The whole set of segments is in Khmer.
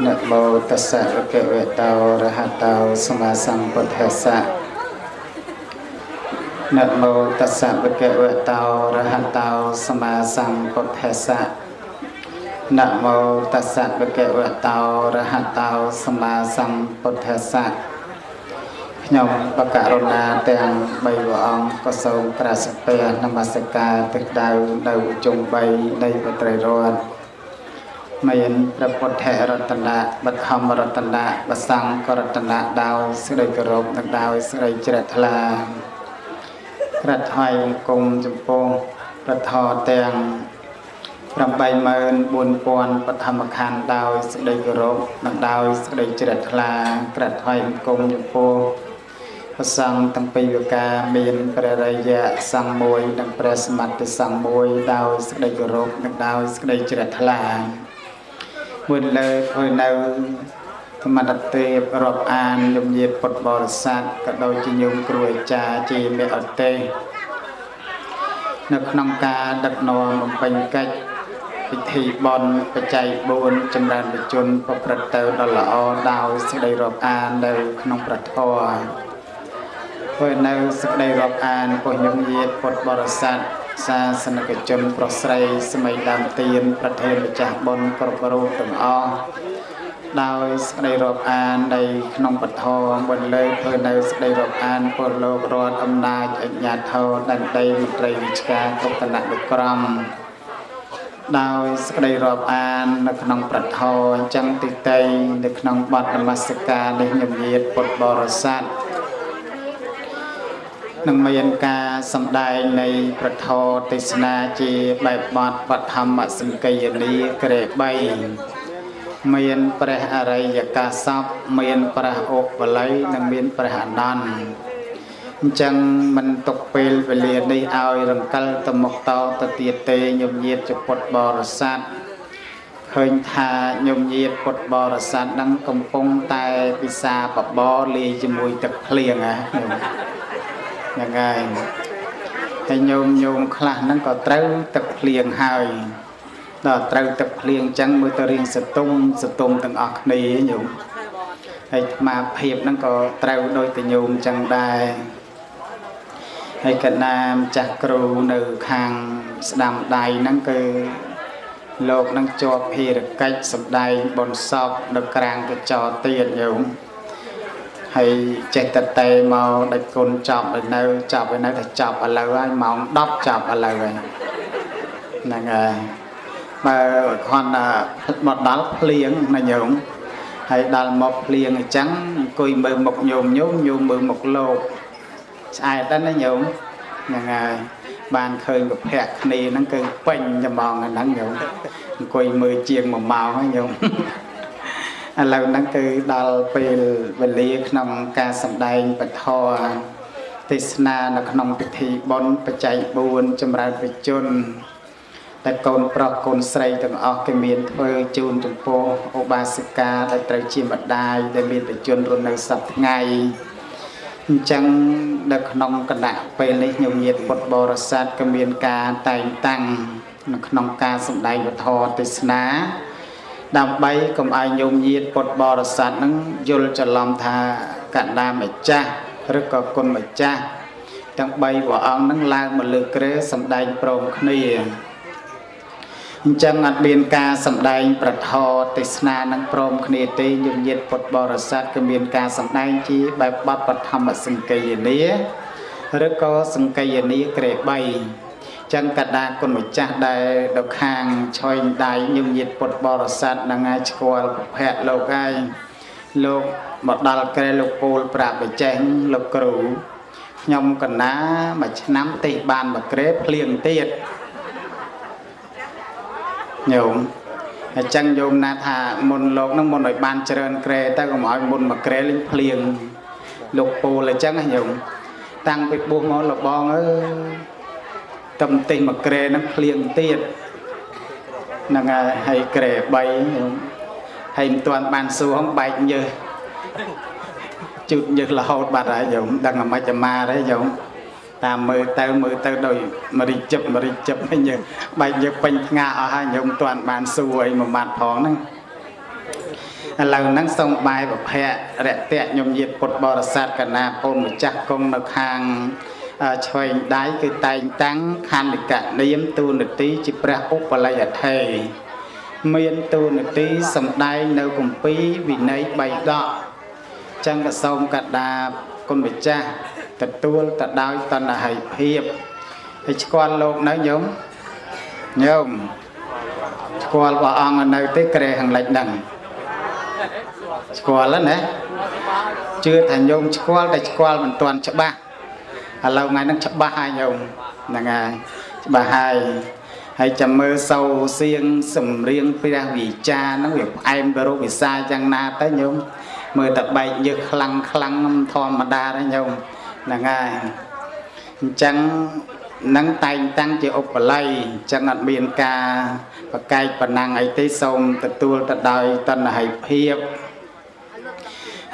នមោតស្សៈភគវតោរហតោសម្មាសម្ពុទ្ធស្សៈនមោតស្សៈភគវតោរហតោសម្មាសម្ពុទ្ធស្សៈនមោតស្សៈភគវតោរហតោសម្មាសម្ពុទ្ធស្សៈខ្ញុំបករុណាទាំង3ព្រះអង្គក៏សូមប្រាសពះនមស្ការទឹកដៅនៅជុំ3នៃបត្រីរតន៍ មានព្រះពុទ្ធរតនៈបឋមរតនៈបសង្ឃរតនៈដោយសេចក្តីគោរពនិងដោយសេចក្តីជ្រះថ្លាក្រាត់ថ្វាយអង្គមចំពោះប្រធរទាំង84000បឋមខណ្ឌដោយសេចក្តីគោរពនិងដោយសេចក្តីជ្រះថ្លាក្រាត់ថ្វាយអង្គមចំពោះព្រះសង្ឃទាំងពីរវិការមានព្រះរាយៈសង្ឃមួយនិងព្រះសមត្ថសង្ឃមួយដោយសេចក្តីគោរពនិងដោយសេចក្តីជ្រះថ្លា មួយលើធ្វើនៅធម្មតទេពរាប់អានយមញាតពុទ្ធបរិស័ទក៏ដូចជាញោមគ្រូអាចារ្យជាមេអទេសនៅក្នុងការដឹកនាំបំពេញកិច្ចពិធីបន់បច្ច័យ4ចម្រើនបជនប្រព្រឹត្តទៅដល់ល្អដោយសេចក្តីរាប់អាននៅក្នុងប្រធរធ្វើនៅសេចក្តីរាប់អានពុញញញាតពុទ្ធបរិស័ទ សាសនិកជនប្រុសស្រីស្មីដើមទៀនប្រធានម្ចាស់បុណ្យគ្រប់រូបទាំងអស់ដោយសេចក្តីរាប់អាននៃក្នុងពធបន្លើធ្វើនៅសេចក្តីរាប់អានពលលោករដ្ឋអំណាចអញ្ញាធរដណ្ដីមន្ត្រីវិជ្ជាគ្រប់គណៈនុក្រមដោយសេចក្តីរាប់អាននៅក្នុងប្រធរអញ្ចឹងទីតីនៅក្នុងបទនមស្ការនេះញញាតពុទ្ធបរិស័ទ នឹងមានការសម្ដែងនៃប្រធរទេសនាជាបែបបទបឋមសង្គយនីក្រេ3មានព្រះអរិយកាសពមានព្រះអូបល័យនិងមានព្រះអនន្តអញ្ចឹងមិនទុកពេលវេលានេះឲ្យរង្កិលទៅមុខតទៅទៀតទេញោមញាតចពុតបរិស័ទឃើញថាញោមញាតពុតបរិស័ទនឹងកំពុងតែពិសាបបរលាយជាមួយទឹកភ្លៀងហ៎ ហ្នឹងហើយហើយញោមញោមខ្លះហ្នឹងក៏ត្រូវទឹកភ្លៀងហើយដល់ត្រូវទឹកភ្លៀងអញ្ចឹងមើលទៅរៀងសតុំសតុំទាំងអស់គ្នាញោមហើយអាត្មាភាពហ្នឹងក៏ត្រូវដោយតញោមអញ្ចឹងដែរហើយកណាមចាស់គ្រូនៅខាងស្ដាំដៃហ្នឹងគឺលោកនឹងជាប់ភារកិច្ចសម្ដែងបនសពនៅក្រាងកញ្ចោទៀតញោម ហើយចេះតតេមកដាច់គុណចប់ឲ្យនៅចប់ឲ្យនៅតែចប់ឥឡូវហើយម៉ោង10ចប់ឥឡូវហើយហ្នឹងហើយបើគាត់មកដល់ភ្លៀងណាញោមហើយដល់មកភ្លៀងអញ្ចឹងអង្គុយមើលមុខញោមញោមញោមមើលមុខលោកស្អែតដែរណាញោមហ្នឹងហើយបានឃើញប្រភ័ក្រគ្នាហ្នឹងគឺពេញចំងហ្នឹងញោមអង្គុយមើលជាង1ម៉ោងហើយញោម ឥឡូវហ្នឹងគឺដល់ពេលវេលាក្នុងការសម្ដែងពធទេសនានៅក្នុងពិធីបុណ្យបច្ច័យ4ចម្រើនវិជនតែកូនប្រុសកូនស្រីទាំងអស់គេមានធ្វើជូនចំពោះឧបាសិកាដែលត្រូវជាម្ដាយដែលមានបជនរស់នៅសប្ថ្ងៃអញ្ចឹងនៅក្នុងគណៈពេលនេះញោមញាតពុទ្ធបរិស័ទក៏មានការតែងតាំងនៅក្នុងការសម្ដែងវធទេសនា ដើម្បីកុំឲ្យញោមញាតពុទ្ធបរិស័ទនឹងយល់ច្រឡំថាកណ្ដាម្ចាស់ឬក៏គុណម្ចាស់ទាំង3ព្រះអង្គនឹងឡើងមកលើក្រែសម្ដែងព្រមគ្នាអញ្ចឹងអត់មានការសម្ដែងប្រធរទេសនានឹងព្រមគ្នាទេញោមញាតពុទ្ធបរិស័ទក៏មានការសម្ដែងជាបែបបទបឋមសង្គយនីឬក៏សង្គយនីក្រែ3 ចឹងកដាគុណម្ចាស់ដែលនៅខាងឆយដៃញឹមញាតពុទ្ធបរិស័ទនឹងឲ្យស្គាល់ប្រភពលោកហើយលោកមកដល់ក្រែលោកពូលប្រាប់បច្ចេះលោកគ្រូខ្ញុំកណាមួយឆ្នាំទេបានមួយក្រែភ្លៀងទៀតញោមអញ្ចឹងញោមណាថាមុនលោកនឹងមុនឲ្យបានច្រើនក្រែទៅកុំឲ្យមុនមួយក្រែលេងភ្លៀងលោកពូលអញ្ចឹងញោមតាំងពីបួសមកលបងអើយ ទំទិញមួយក្រែហ្នឹងភ្លៀងទៀតហ្នឹងហើយក្រែ3ហើយមិនទាន់បានសួរហងបែកញើសជូតញើសរហូតបាត់ហើយញោមដឹងអាម៉េចអាម៉ាទេញោមតាមមើលទៅមើលទៅដោយមរិជិបមរិជិបញើសបែកញើសពេញថ្ងាអស់ហើយញោមមិនទាន់បានសួរអីមួយម៉ាត់ផងហ្នឹងឥឡូវហ្នឹងសូមបាយប្រភៈរយៈខ្ញុំញាតពុទ្ធបរិស័ទកណាពូនម្ចាស់គង់នៅខាង ឆ្វេងដៃគឺតែងតាំងខណ្ឌកនាមទូនទីជាព្រះឧបល័យអថេមានទូនទីសំដែងនៅគម្ពីរវិន័យ3ដកចឹងក៏សូមកដាគុណម្ចាស់ទទួលទៅដោយតណ្ហិភាពហើយស្គាល់លោកនៅញោមញោមស្គាល់ព្រះអង្គនៅទេក្រែខាងលិចហ្នឹងស្គាល់ណាជឿថាញោមស្គាល់តែស្គាល់មិនទាន់ច្បាស់ ឥឡូវថ្ងៃហ្នឹងច្បាស់ហើយញោមហ្នឹងហើយច្បាស់ហើយហើយចាំមើលសោសៀងសំរៀងព្រះវិចាហ្នឹងវាផ្អែមទៅរូបវិសាយ៉ាងណាទៅញោមមើលតែបែកយើខ្លាំងខ្លាំងធម្មតាទេញោមហ្នឹងហើយអញ្ចឹងនឹងតែងតាំងជាឧបល័យអញ្ចឹងអត់មានការបកែកប៉ុណ្ណឹងអីទេសូមទទួលទៅដោយតណ្ហិភាព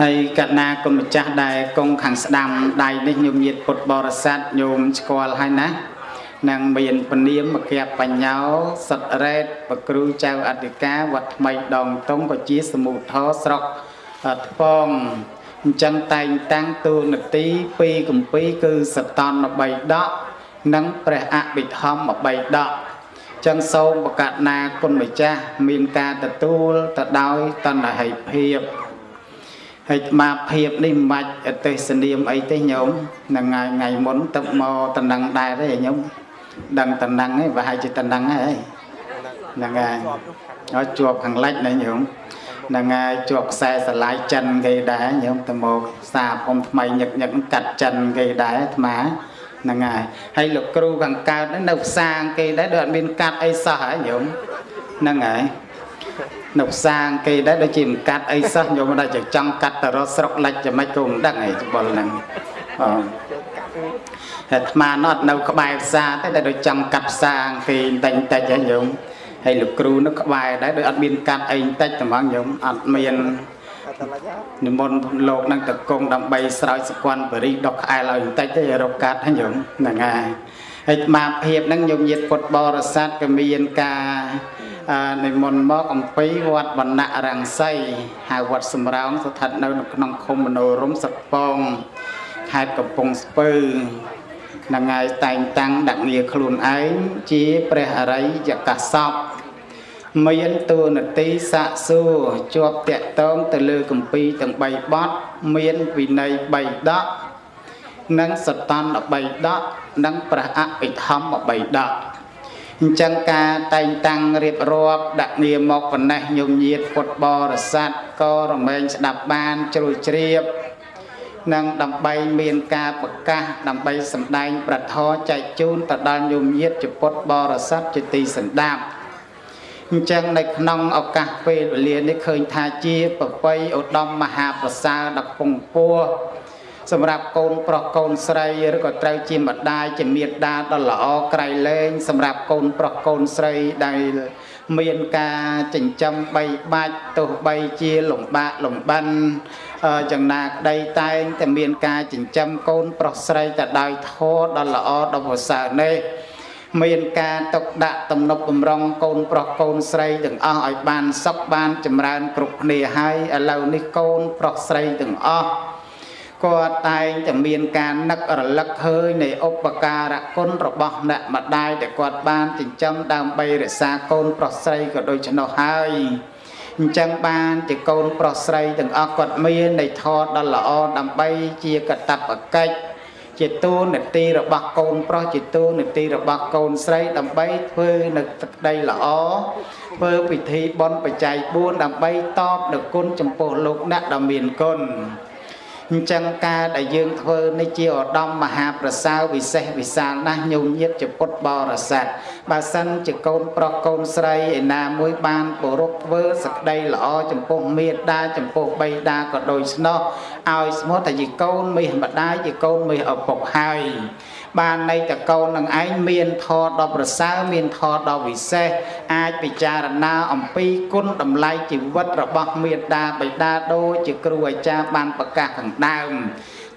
ហើយកណាគុណម្ចាស់ដែលគង់ខាងស្ដាំដៃនេះញោមញាតពុទ្ធបរិស័ទញោមស្គាល់ហើយណានឹងមានពនាមមកៈបញ្ញោសុតរ៉េតប្រគ្រូចៅអធិការវត្តថ្មីដងតុងក៏ជាសមុទ្ធរស្រុកថ្ពងអញ្ចឹងតែងតាំងទូនទីពីកម្ពីគឺសតន3ដកនិងព្រះអភិធម្ម3ដកចឹងសូមបកណាគុណម្ចាស់មានការទទួលទៅដោយតណ្ហិភាព ហើយអាភាពនេះមិនបាច់ទេសនាមអីទេញោមហ្នឹងហើយថ្ងៃមុនទឹកមកតំណឹងដែរទេញោមដឹងតំណឹងឯងប្រហែលជាតំណឹងហើយហ្នឹងហើយឲ្យជាប់ខាងលិចណាញោមហ្នឹងហើយជាប់ខ្សែស្រឡាយចិនគេដែរញោមទៅមកសាអ៊ំថ្មីញឹកញឹកកាត់ចិនគេដែរអាត្មាហ្នឹងហើយហើយលោកគ្រូខាងកើតនៅផ្សារគេដែរដូចអត់មានកាត់អីសោះហ៎ញោមហ្នឹងហើយ នៅផ្សារគេដែរដូចជាមិនកាត់អីសោះញោមដល់ចង់កាត់ទៅរកស្រុកលិចយ៉ាងម៉េចក៏មិនដឹងឯងច្បល់ហ្នឹងអូអាត្មានោះអត់នៅក្បែរផ្សារទេតែដូចចង់កាត់ផ្សារគេតែងតិចហ្នឹងញោមហើយលោកគ្រូនោះក្បែរដែរដូចអត់មានកាត់អីតិចតែហ្មងញោមអត់មាននិមន្តលោកនឹងតកងដើម្បីស្រោចសកន់បរិដុកក្អែលឲ្យបន្តិចទេរកកាត់ហ្នឹងហ្នឹងហើយហើយអាភាពហ្នឹងញោមញាតពុទ្ធបរិស័ទក៏មានការ និមន្តមកអំពីវត្តវណ្ណៈរង្សីហៅវត្តសំរោងស្ថិតនៅក្នុងឃុំមនោរមសពងខេត្តកំពង់ស្ពឺនឹងហើយតែងតាំងដាក់ងារខ្លួនឯងជាព្រះអរិយកាសពមានតួនាទីសាក់សួរជាប់តាក់ទងទៅលើគម្ពីរទាំង3បទមានវិន័យ3ដកនិងសតន្ត3ដកនិងព្រះអភិធម្ម3ដក អញ្ចឹងការតែងតាំងរៀបរាប់ដាក់ងារមកប៉ុណ្ណេះញោមញាតពុទ្ធបរិស័ទក៏រមែងស្ដាប់បានជ្រួលជ្រាបនិងដើម្បីមានការប្រកាសដើម្បីសម្ដែងប្រធរចែកជូនទៅដល់ញោមញាតជាពុទ្ធបរិស័ទជាទីសន្តាប់អញ្ចឹងនៅក្នុងឱកាសពេលវេលានេះឃើញថាជាប្រពៃឧត្តមមហាប្រសើរដល់ពងពោះ សម្រាប់កូនប្រុសកូនស្រីឬក៏ត្រូវជាម្ដាយជាមេត្តាដ៏ល្អក្រៃលែងសម្រាប់កូនប្រុសកូនស្រីដែលមានការចិញ្ចឹមបីបាច់ទោះបីជាលំបាកលំបិនយ៉ាងណាក្តីតែងតែមានការចិញ្ចឹមកូនប្រុសស្រីទៅដោយធម៌ដ៏ល្អដ៏ប្រសើរនេះមានការຕົកដាក់ទំនប់បំរុងកូនប្រុសកូនស្រីទាំងអស់ឲ្យបានសុខបានចម្រើនគ្រប់គ្នាហើយឥឡូវនេះកូនប្រុសស្រីទាំងអស់ គាត់តែងតែមានការនឹករលឹកឃើញនៃឧបការៈគុណរបស់អ្នកម្ដាយដែលគាត់បានចិញ្ចឹមដើម្បីរក្សាកូនប្រុសស្រីក៏ដូចនោះហើយអញ្ចឹងបានជាកូនប្រុសស្រីទាំងអស់គាត់មាននៃធម៌ដ៏ល្អដើម្បីជាកតបកិច្ចជាទូនាទីរបស់កូនប្រុសជាទូនាទីរបស់កូនស្រីដើម្បីធ្វើនៅទឹកដីល្អធ្វើពិធីបុណ្យបច្ច័យ4ដើម្បីតបនូវគុណចំពោះលោកអ្នកដ៏មានគុណ អញ្ចឹងការដែលយើងធ្វើនេះជាឧត្តមមហាប្រសើរវិសេសវិសាលណាស់ញោមញាតជាពុទ្ធបរិស័ទបើសិនជាកូនប្រុសកូនស្រីឯណាមួយបានគោរពធ្វើសក្តីល្អចំពោះមេត្តាចំពោះបៃតាក៏ដូចស្នោះឲ្យស្មោះតែជាកូនមាសម្ដាយជាកូនមាសឪពុកហើយ បានន័យតកូននឹងឯងមានធម៌ដ៏ប្រសើរមានធម៌ដ៏វិសេសអាចពិចារណាអំពីគុណតម្លៃជីវិតរបស់មេត្តាបិតាដូចជាគ្រូអាចារ្យបានប្រកាសខាងដើម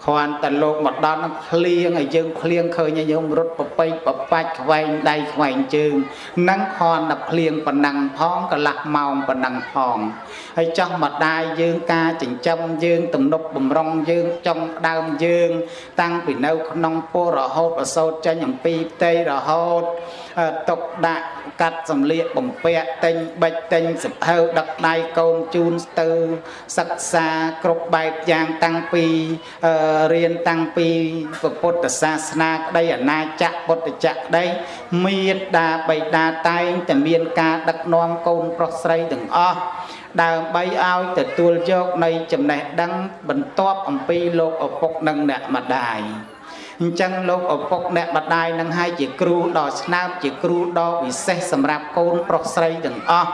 គ្រាន់តែលោកមកដល់នឹងភ្លៀងឲ្យយើងភ្លៀងឃើញឲ្យយើងរត់ប្រពេចប្របាច់ខ្វែងដៃខ្វែងជើងនឹងគ្រាន់តែភ្លៀងប៉ុណ្ណឹងផងកន្លះម៉ោងប៉ុណ្ណឹងផងហើយចោះម្ដាយយើងការចិញ្ចឹមយើង ទំនប់បំរុងយើងចុងដើមយើង តាំងពីនៅក្នុងពោរហូតប្រសោតចេញអំពីផ្ទៃរហូតຕົកដាក់កាត់សម្លៀកបំពាក់ទិញបិចទិញសភៅដឹកដៃកូនជូនទៅសិក្សាគ្រប់បែបយ៉ាងតាំងពីរៀនតាំងពីពុទ្ធសាសនាក្តីអាណាចក្រពុទ្ធចក្រក្តីមេត្តាបិតាតែងតែមានការដឹកនាំកូនប្រុសស្រីទាំងអស់ដើម្បីឲ្យទទួលយកនៃចំណេះដឹងបន្ទាប់អំពីលោកឪពុកនិងអ្នកម្ដាយ អញ្ចឹងលោកឪពុកអ្នកម្ដាយនឹងឲ្យជាគ្រូដ៏ស្នើមជាគ្រូដ៏វិសេសសម្រាប់កូនប្រុសស្រីទាំងអស់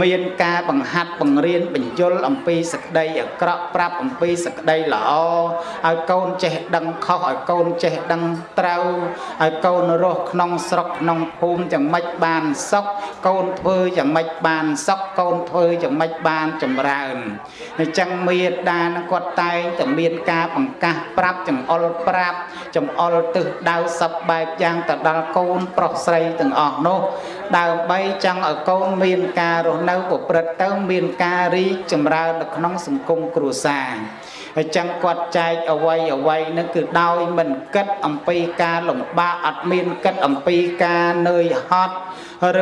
មានការបង្ហាត់បង្រៀនបញ្យលអំពីសក្តីអាក្រក់ប្រាប់អំពីសក្តីល្អឲ្យកូនចេះដឹងខុសឲ្យកូនចេះដឹងត្រូវឲ្យកូនរស់ក្នុងស្រុកក្នុងភូមិយ៉ាងម៉េចបានសុខកូនធ្វើយ៉ាងម៉េចបានសុខកូនធ្វើយ៉ាងម៉េចបានចម្រើនអញ្ចឹងមេដានឹងគាត់តែងតែមានការបង្កាសប្រាប់ចំអល់ប្រាប់ចំចំអល់ទឹះដៅសពបែបយ៉ាងទៅដល់កូនប្រុសស្រីទាំងអស់នោះដើម្បីចង់ឲ្យកូនមានការរស់នៅប្រព្រឹត្តទៅមានការរីកចម្រើននៅក្នុងសង្គមគ្រួសារហើយចឹងគាត់ចែកអវ័យអវ័យនឹងគឺដោយមិនគិតអំពីការលំបាកអត់មានគិតអំពីការនឿយហត់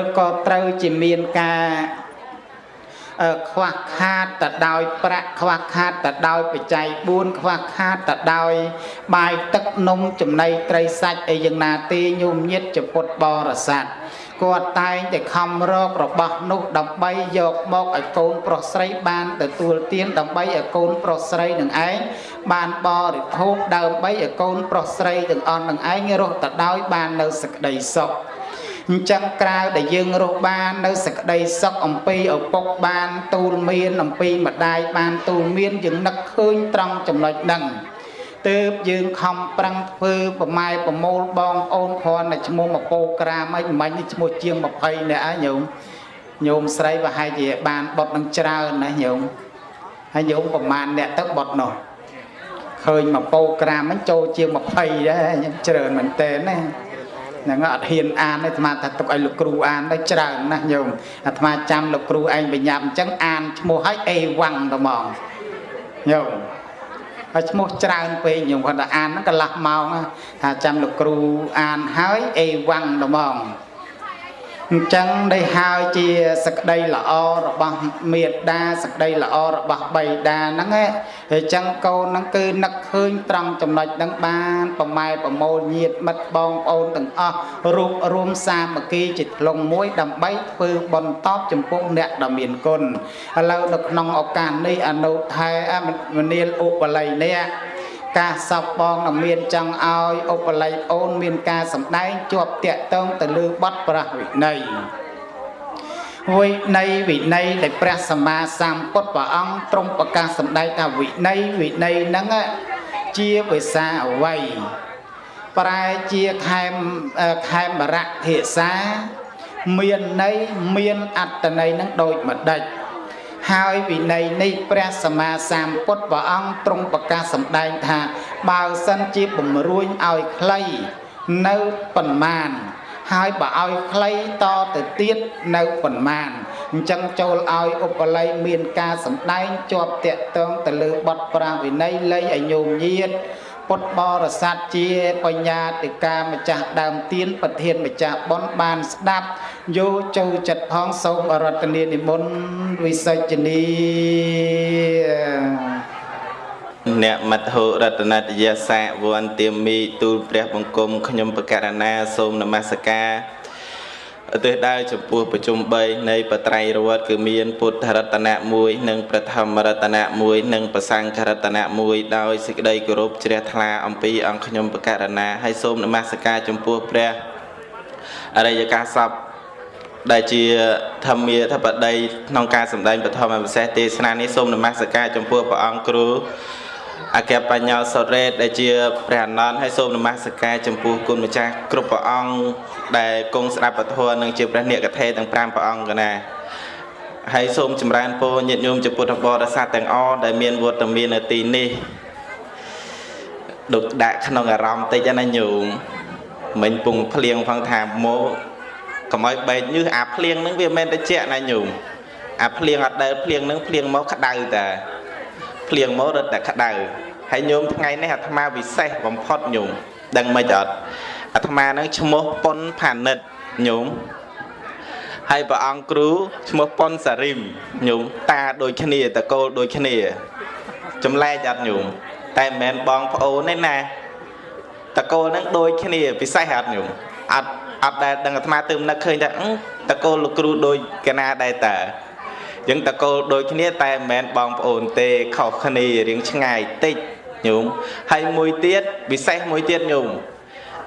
ឬក៏ត្រូវជាមានការ ខ្វះខាតទៅដោយប្រាក់ខ្វះខាតទៅដោយបច្ច័យ4ខ្វះខាតទៅដោយ បាយទឹកនំចំណីត្រីសាច់អីយ៉ាងណាទេញោមញាតចពុតបរិស័ទគាត់តែងតែខំរករបស់នោះដើម្បីយកមកឲ្យកូនប្រុសស្រីបានទទួលទានដើម្បីឲ្យកូនប្រុសស្រីនឹងឯងបានបរិភោគដើម្បីឲ្យកូនប្រុសស្រីទាំងអស់នឹងឯងរស់ទៅដោយបាននៅសេចក្តីសុខ អញ្ចឹងក្រៅដែលយើងរស់បាននៅសក្តីសុខអំពីឪពុកបានទូលមានអំពីម្ដាយបានទូលមានយើងនឹកឃើញត្រង់ចំណុចហ្នឹងទើបយើងខំប្រឹងធ្វើប្រម៉ែប្រមូលបងប្អូនគ្រាន់តែឈ្មោះមកពោក្រាមអីមិននេះឈ្មោះជាង20នាក់ហើយញោមញោមស្រីប្រហែលជាបានបុតនឹងច្រើនណាញោមហើយញោមប្រមាណអ្នកទៅបុតនោះឃើញមកពោក្រាមហ្នឹងចូលជាង20ដែរខ្ញុំច្រើនមែនតើណា ហ្នឹងអត់ហ៊ានអានទេអាត្មាថាទុកឲ្យលោកគ្រូអានទៅច្រើនណាស់ញោមអាត្មាចាំលោកគ្រូឯងបញ្ញាប់អញ្ចឹងអានឈ្មោះឲ្យអេវ៉ាំងទៅហ្មងញោមហើយឈ្មោះច្រើនពេកញោមគាត់ថាអានហ្នឹងកន្លះម៉ោងថាចាំលោកគ្រូអានហើយអេវ៉ាំងទៅហ្មង អញ្ចឹងដែលហើយជាសក្តីល្អរបស់មេត្តាសក្តីល្អរបស់បៃតាហ្នឹងហើយអញ្ចឹងកូនហ្នឹងគឺនឹកឃើញត្រង់ចំណុចហ្នឹងបានប្រម៉ែប្រមូលញាតិមិត្តបងប្អូនទាំងអស់រួបរួមសាមគ្គីជាធ្លុងមួយដើម្បីធ្វើបន់តបចំពោះអ្នកដ៏មានគុណឥឡូវនៅក្នុងឱកាសនេះអនុថែមនាលឧបល័យនេះ ការសពបងនឹងមានចង់ឲ្យឧបល័យអូនមានការសម្ដែងជាប់តាក់ទងទៅលើបទប្រះវិន័យវិន័យវិន័យដែលព្រះសម្មាសម្ពុទ្ធព្រះអង្គទ្រង់ប្រកាសសម្ដែងថាវិន័យវិន័យហ្នឹងជាភាសាអវ័យប្រែជាខែមខែមរៈភាសា មានន័យមានអត្តន័យនឹងដូចម្ដេច ហើយវិន័យនេះព្រះសម្មាសម្ពុទ្ធព្រះអង្គទ្រង់ប្រកាសសម្ដែងថា បើសិនជាបំរួញឲ្យខ្លីនៅប៉ុន្មានហើយបើឲ្យខ្លីតទៅទៀតនៅប៉ុន្មានអញ្ចឹងចូលឲ្យឧបល័យមានការសម្ដែងជាប់តាក់ទងទៅលើបទប្រាវិន័យល័យឲ្យញោមញាត ពុទ្ធបរិស័ទជាបញ្ញាតិកាម្ចាស់ដើមទៀនប្រធានម្ចាស់ប៉ុនបានស្ដាប់យកចូលចិត្តផងសូមរតនានិមន្តវិសេចនីអ្នកមត្ថុរតនតយសាវន្ទាមីទូលព្រះបង្គំខ្ញុំបករណាសូមនមស្ការ ឧទ្ទិសដើរចំពោះប្រជុំ3នៃបត្រៃរវត្តគឺមានពុទ្ធរតនៈ1និងប្រធម្មរតនៈ1និងប្រសង្ឃរតនៈ1ដោយសេចក្តីគោរពជ្រះថ្លាអំពីអង្គខ្ញុំបករណាហើយសូមនមស្ការចំពោះព្រះអរិយកាសពដែលជាធម្មាធិបតីក្នុងការសម្ដែងបឋមពិសេសទេសនានេះសូមនមស្ការចំពោះព្រះអង្គគ្រូ អគ្គបញ្ញោសរេតដែលជាព្រះអនន្តហើយសូមនមស្ការចំពោះគុណម្ចាស់គ្រប់ព្រះអង្គដែលគង់ស្ដាប់ពធនិងជាព្រះនិកថេទាំង5ព្រះអង្គកណាហើយសូមចម្រើនពរញាតិញោមជាពុទ្ធបរិស័ទទាំងអស់ដែលមានវត្តមាននៅទីនេះដុកដាក់ក្នុងអារម្មណ៍តិចណាញោមមិញពងភ្លៀងផងថាមកកុំឲ្យបែកញើសអាភ្លៀងហ្នឹងវាមិនតែជាក់ណាញោមអាភ្លៀងអត់ដែលភ្លៀងហ្នឹងភ្លៀងមកក្តៅតា ភ្លៀងមករត់តែក្តៅហើយញោមថ្ងៃនេះអាត្មាពិសេសបំផុតញោមដឹងមិនអត់អាត្មាហ្នឹងឈ្មោះប៉ុនផានិតញោមហើយព្រះអង្គគ្រូឈ្មោះប៉ុនសារីមញោមតាដូចគ្នាតកូលដូចគ្នាចម្លែកអត់ញោមតែមិនមែនបងប្អូនទេណាតកូលហ្នឹងដូចគ្នាពិសេសអត់ញោមអត់អត់ដែលដឹងអាត្មាទៅនឹកឃើញថាតកូលលោកគ្រូដូចកណាដែរតា យើងតកូលដូចគ្នាតែមិនមែនបងប្អូនទេខុសគ្នារៀងឆ្ងាយតិចញោមហើយមួយទៀតពិសេសមួយទៀតញោម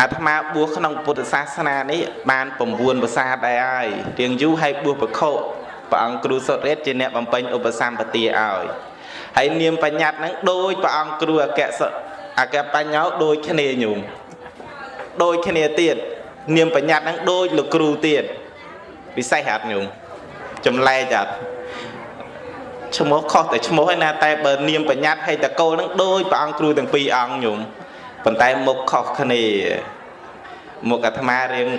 អាត្មាបួសក្នុងពុទ្ធសាសនានេះបាន9ភាសាដែរហើយរៀងយូរហើយបួសបខុព្រះអង្គគ្រូសុតរេតជាអ្នកបំពេញឧបសម្បទាឲ្យហើយនាមបញ្ញត្តិហ្នឹងដូចព្រះអង្គគ្រូអគ្គសអគ្គបញ្ញោដូចគ្នាញោមដូចគ្នាទៀតនាមបញ្ញត្តិហ្នឹងដូចលោកគ្រូទៀតពិសេសអត់ញោមចម្លែកអត់ ឈ្មោះខុសតែឈ្មោះឯណាតែបើនាមបញ្ញត្តិហើយតកូលហ្នឹងដូចព្រះអង្គគ្រូទាំងពីរអង្គញោមប៉ុន្តែមុខខុសគ្នាមុខអាត្មារៀង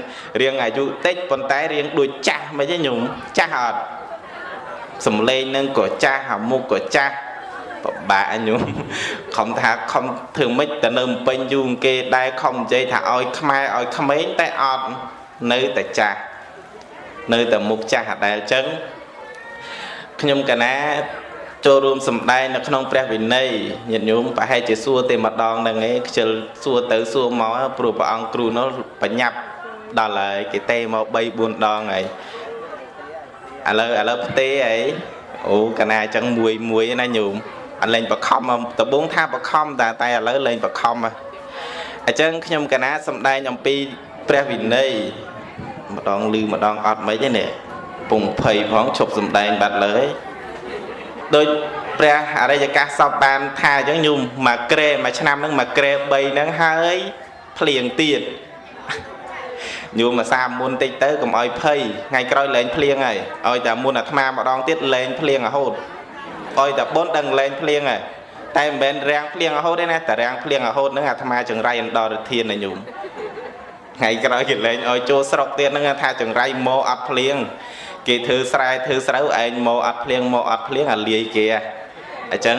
រៀងអាយុតិចប៉ុន្តែរៀងដូចចាស់មិនទេញោមចាស់អត់សំឡេងនឹងក៏ចាស់អាមុខក៏ចាស់ពិបាកញោមខំថាខំធ្វើម៉េចទៅនៅពេញយូរគេដែរខំនិយាយថាឲ្យខ្មែរឲ្យក្មេងតែអត់នៅតែចាស់នៅតែមុខចាស់អដែលអញ្ចឹង ខ្ញុំកណាចូលរួមសម្ដែងនៅក្នុងព្រះវិន័យញាតិញោមប្រហែលជាសួរទេម្ដងហ្នឹងឯងខ្ជិលសួរទៅសួរមកព្រោះព្រះអង្គគ្រូនោះបញ្ញាប់ដល់ហើយគេទេមក3 4ដងហើយឥឡូវឥឡូវផ្ទេអីអូកណាអញ្ចឹងមួយមួយណាញោមអត់លេងបខំដបងថាបខំតែតែឥឡូវលេងបខំអញ្ចឹងខ្ញុំកណាសំដែងអំពីព្រះវិន័យម្ដងលឺម្ដងអត់មិនទេនេះ ពងភ័យផងឈប់សំដែងបាត់លើដោយព្រះអរិយកាសសពបានថាអញ្ចឹងញោមមួយក្រែមួយឆ្នាំហ្នឹងមួយក្រែ3ហ្នឹងហើយភ្លៀងទៀតញោមមកសាមុនតិចទៅកុំឲ្យភ័យថ្ងៃក្រោយលែងភ្លៀងហើយឲ្យតែមុនអាត្មាម្ដងទៀតលែងភ្លៀងរហូតឲ្យតែបុនដឹងលែងភ្លៀងហើយតែមិនមែនរាំងភ្លៀងរហូតទេណាតែរាំងភ្លៀងរហូតហ្នឹងអាត្មាចង្រៃអន្តរធានណាញោមថ្ងៃក្រោយគេលែងឲ្យចូលស្រុកទៀតហ្នឹងថាចង្រៃមកអត់ភ្លៀង គេធ្វើស្រែធ្វើស្រូវឯងមកអត់ភ្លៀងមកអត់ភ្លៀងអាលាយគេអញ្ចឹង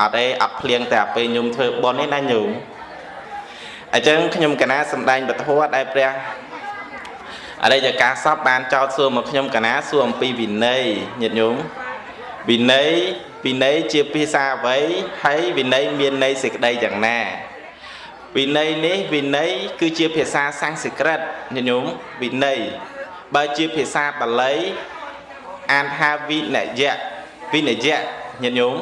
អត់ទេអត់ភ្លៀងតែពេលញោមធ្វើប៉ុននេះណាញោមអញ្ចឹងខ្ញុំកណាសំដែងពធដែលព្រះអរិយកាសពបានចោទសួរមកខ្ញុំកណាសួរអំពីវិន័យញាតិញោមវិន័យវិន័យជាភាសាអ្វីហើយវិន័យមានន័យសេចក្តីយ៉ាងណាវិន័យនេះវិន័យគឺជាភាសាសំស្ក្រឹតញាតិញោមវិន័យ បើជាភាសាបាលីអានថាវិនយៈវិនយៈញាតិញោម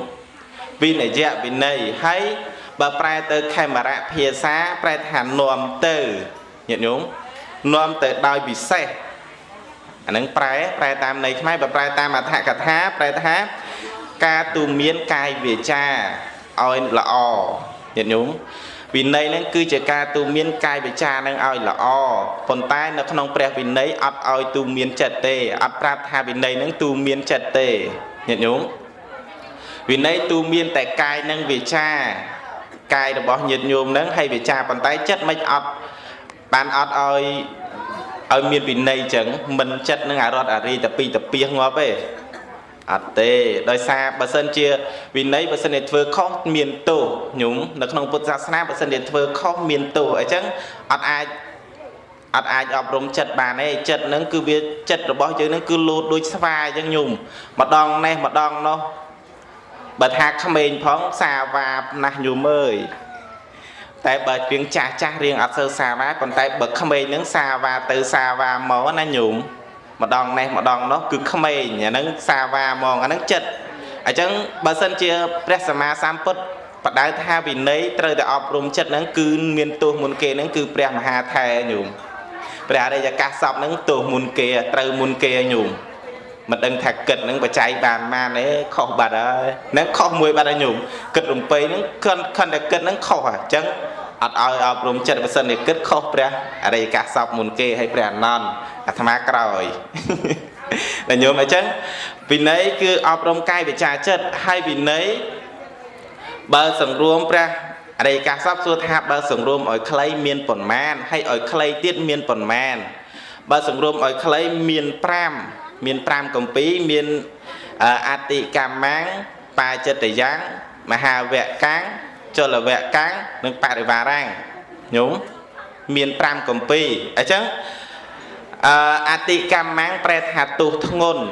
វិនយៈវិន័យហើយបើប្រែទៅខេមរៈភាសាប្រែថានាំទៅញាតិញោមនាំទៅដោយពិសេសអានឹងប្រែប្រែតាមន័យខ្មែរបើប្រែតាមអត្ថកថាប្រែថាការទូមានកាយវាចាឲ្យល្អញាតិញោម វិន័យហ្នឹងគឺជាការទូមាន កាយវិចារនឹងឲ្យល្អប៉ុន្តែនៅក្នុងព្រះវិន័យអត់ឲ្យទូមានចិត្តទេអត់ប្រាប់ថាវិន័យហ្នឹងទូមានចិត្តទេញាតិញោមវិន័យទូមានតែកាយនិងវិចារកាយរបស់ញាតិញោមហ្នឹងហើយវិចារប៉ុន្តែចិត្តមិនអត់បានអត់ឲ្យឲ្យមានវិន័យចឹងមិនចិត្តនឹងអារត់អារីតពីតពីងាប់ទេ អត់ទេដោយសារបើសិនជាវិន័យបើសិនជាធ្វើខុសមានទោសញោមនៅក្នុងពុទ្ធសាសនាបើសិនជាធ្វើខុសមានទោសអញ្ចឹងអត់អាចអត់អាចអប់រំចិត្តបានទេចិត្តហ្នឹងគឺវាចិត្តរបស់យើងហ្នឹងគឺលោតដូចស្វាអញ្ចឹងញោមម្ដងនេះម្ដងនោះបើថាក្មេងផងសាវាណាស់ញោមអើយតែបើរៀងចាស់ចាស់រៀងអត់សូវសាវាប៉ុន្តែបើក្មេងហ្នឹងសាវាទៅសាវាមកណាញោម ម្ដងនេះម្ដងនោះគឺក្មេងអាហ្នឹងសាវាហ្មងអាហ្នឹងចិត្តអញ្ចឹងបើសិនជាព្រះសម្មាសម្ពុទ្ធបដៅថាវិន័យត្រូវតែអប់រំចិត្តហ្នឹងគឺមានទោសមុនគេហ្នឹងគឺព្រះមហាថេរញោមព្រះអរិយកាសសពហ្នឹងទោសមុនគេត្រូវមុនគេញោមមិនដឹងថាគិតហ្នឹងបច្ច័យបានបានទេខុសបាត់ហើយហ្នឹងខុសមួយបាត់ហើយញោមគិតរំពេហ្នឹងខិនខិនតែគិតហ្នឹងខុសអញ្ចឹង អត់ឲ្យអប់រំចិត្តបើសិនជាគិតខុសព្រះអរិយកាសសពមុនគេហើយព្រះអនន្តអាត្មាក្រោយតែញោមអញ្ចឹងវិន័យគឺអប់រំកាយវិចារចិត្តហើយវិន័យបើសង្រួមព្រះអរិយកាសពសួរថាបើសង្រួមឲ្យខ្លីមានប៉ុន្មានហើយឲ្យខ្លីទៀតមានប៉ុន្មានបើសង្រួមឲ្យខ្លីមាន5មាន5កម្ពីមានអតិកម្មੰបាចិត្តយ៉ាងមហាវកាំង ចលវកាំងនិងបរិវារាំងញោមមាន5កម្ពីអញ្ចឹងអអតិកម្មੰប្រែថាទុះធ្ងន់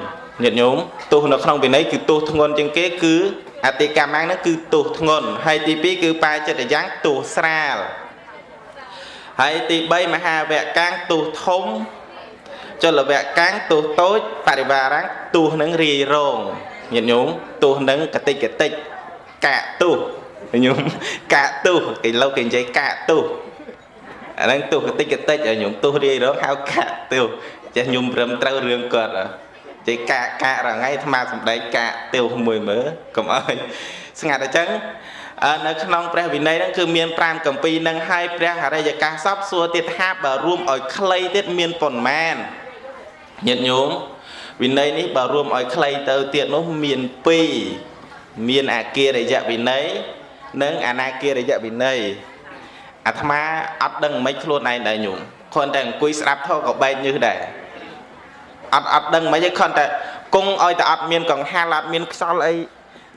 ញាតិញោមទុះនៅក្នុងវិន័យគឺទុះធ្ងន់ជាងគេគឺអតិកម្មហ្នឹងគឺទោសធ្ងន់ហើយទី2គឺបាចិត្តយ៉ាងទោសស្រាលហើយទី3មហាវកាំងទោសធំចលវកាំងទោសតូចបរិវារាំងទោសនឹងរាយរងញាតិញោមទោសនឹងកតិកតិចកាកទោស ញោមកាកទោសគេលោកគេនិយាយកាកទោសអាហ្នឹងទោសកតិកតិចឲ្យញោមទោសរាយរងហៅកាកទោសចេះញោមព្រមត្រូវរឿងគាត់ជ័យកាកាករងៃអាត្មាសំដែងកាទៀវមួយមើលកុំអើយស្ងាត់អញ្ចឹងនៅក្នុងព្រះវិន័យហ្នឹងគឺមាន5កម្ពីនឹងហើយព្រះអរិយកាសពសួរទៀតថាបើរួមឲ្យខ្លីទៀតមានប៉ុន្មានញាតិញោមវិន័យនេះបើរួមឲ្យខ្លីទៅទៀតនោះមាន2មានអាគារយៈវិន័យ និងអនាគារយៈវិន័យអាត្មាអត់ដឹងមិនខ្លួនឯងដែរញោមគ្រាន់តែអង្គុយស្ដាប់ធម៌ក៏បែកញើសដែរអត់អត់ដឹងមិនទេខំតែគង់ឲ្យតែអត់មានកង្ហាលអត់មានខ្សល់អី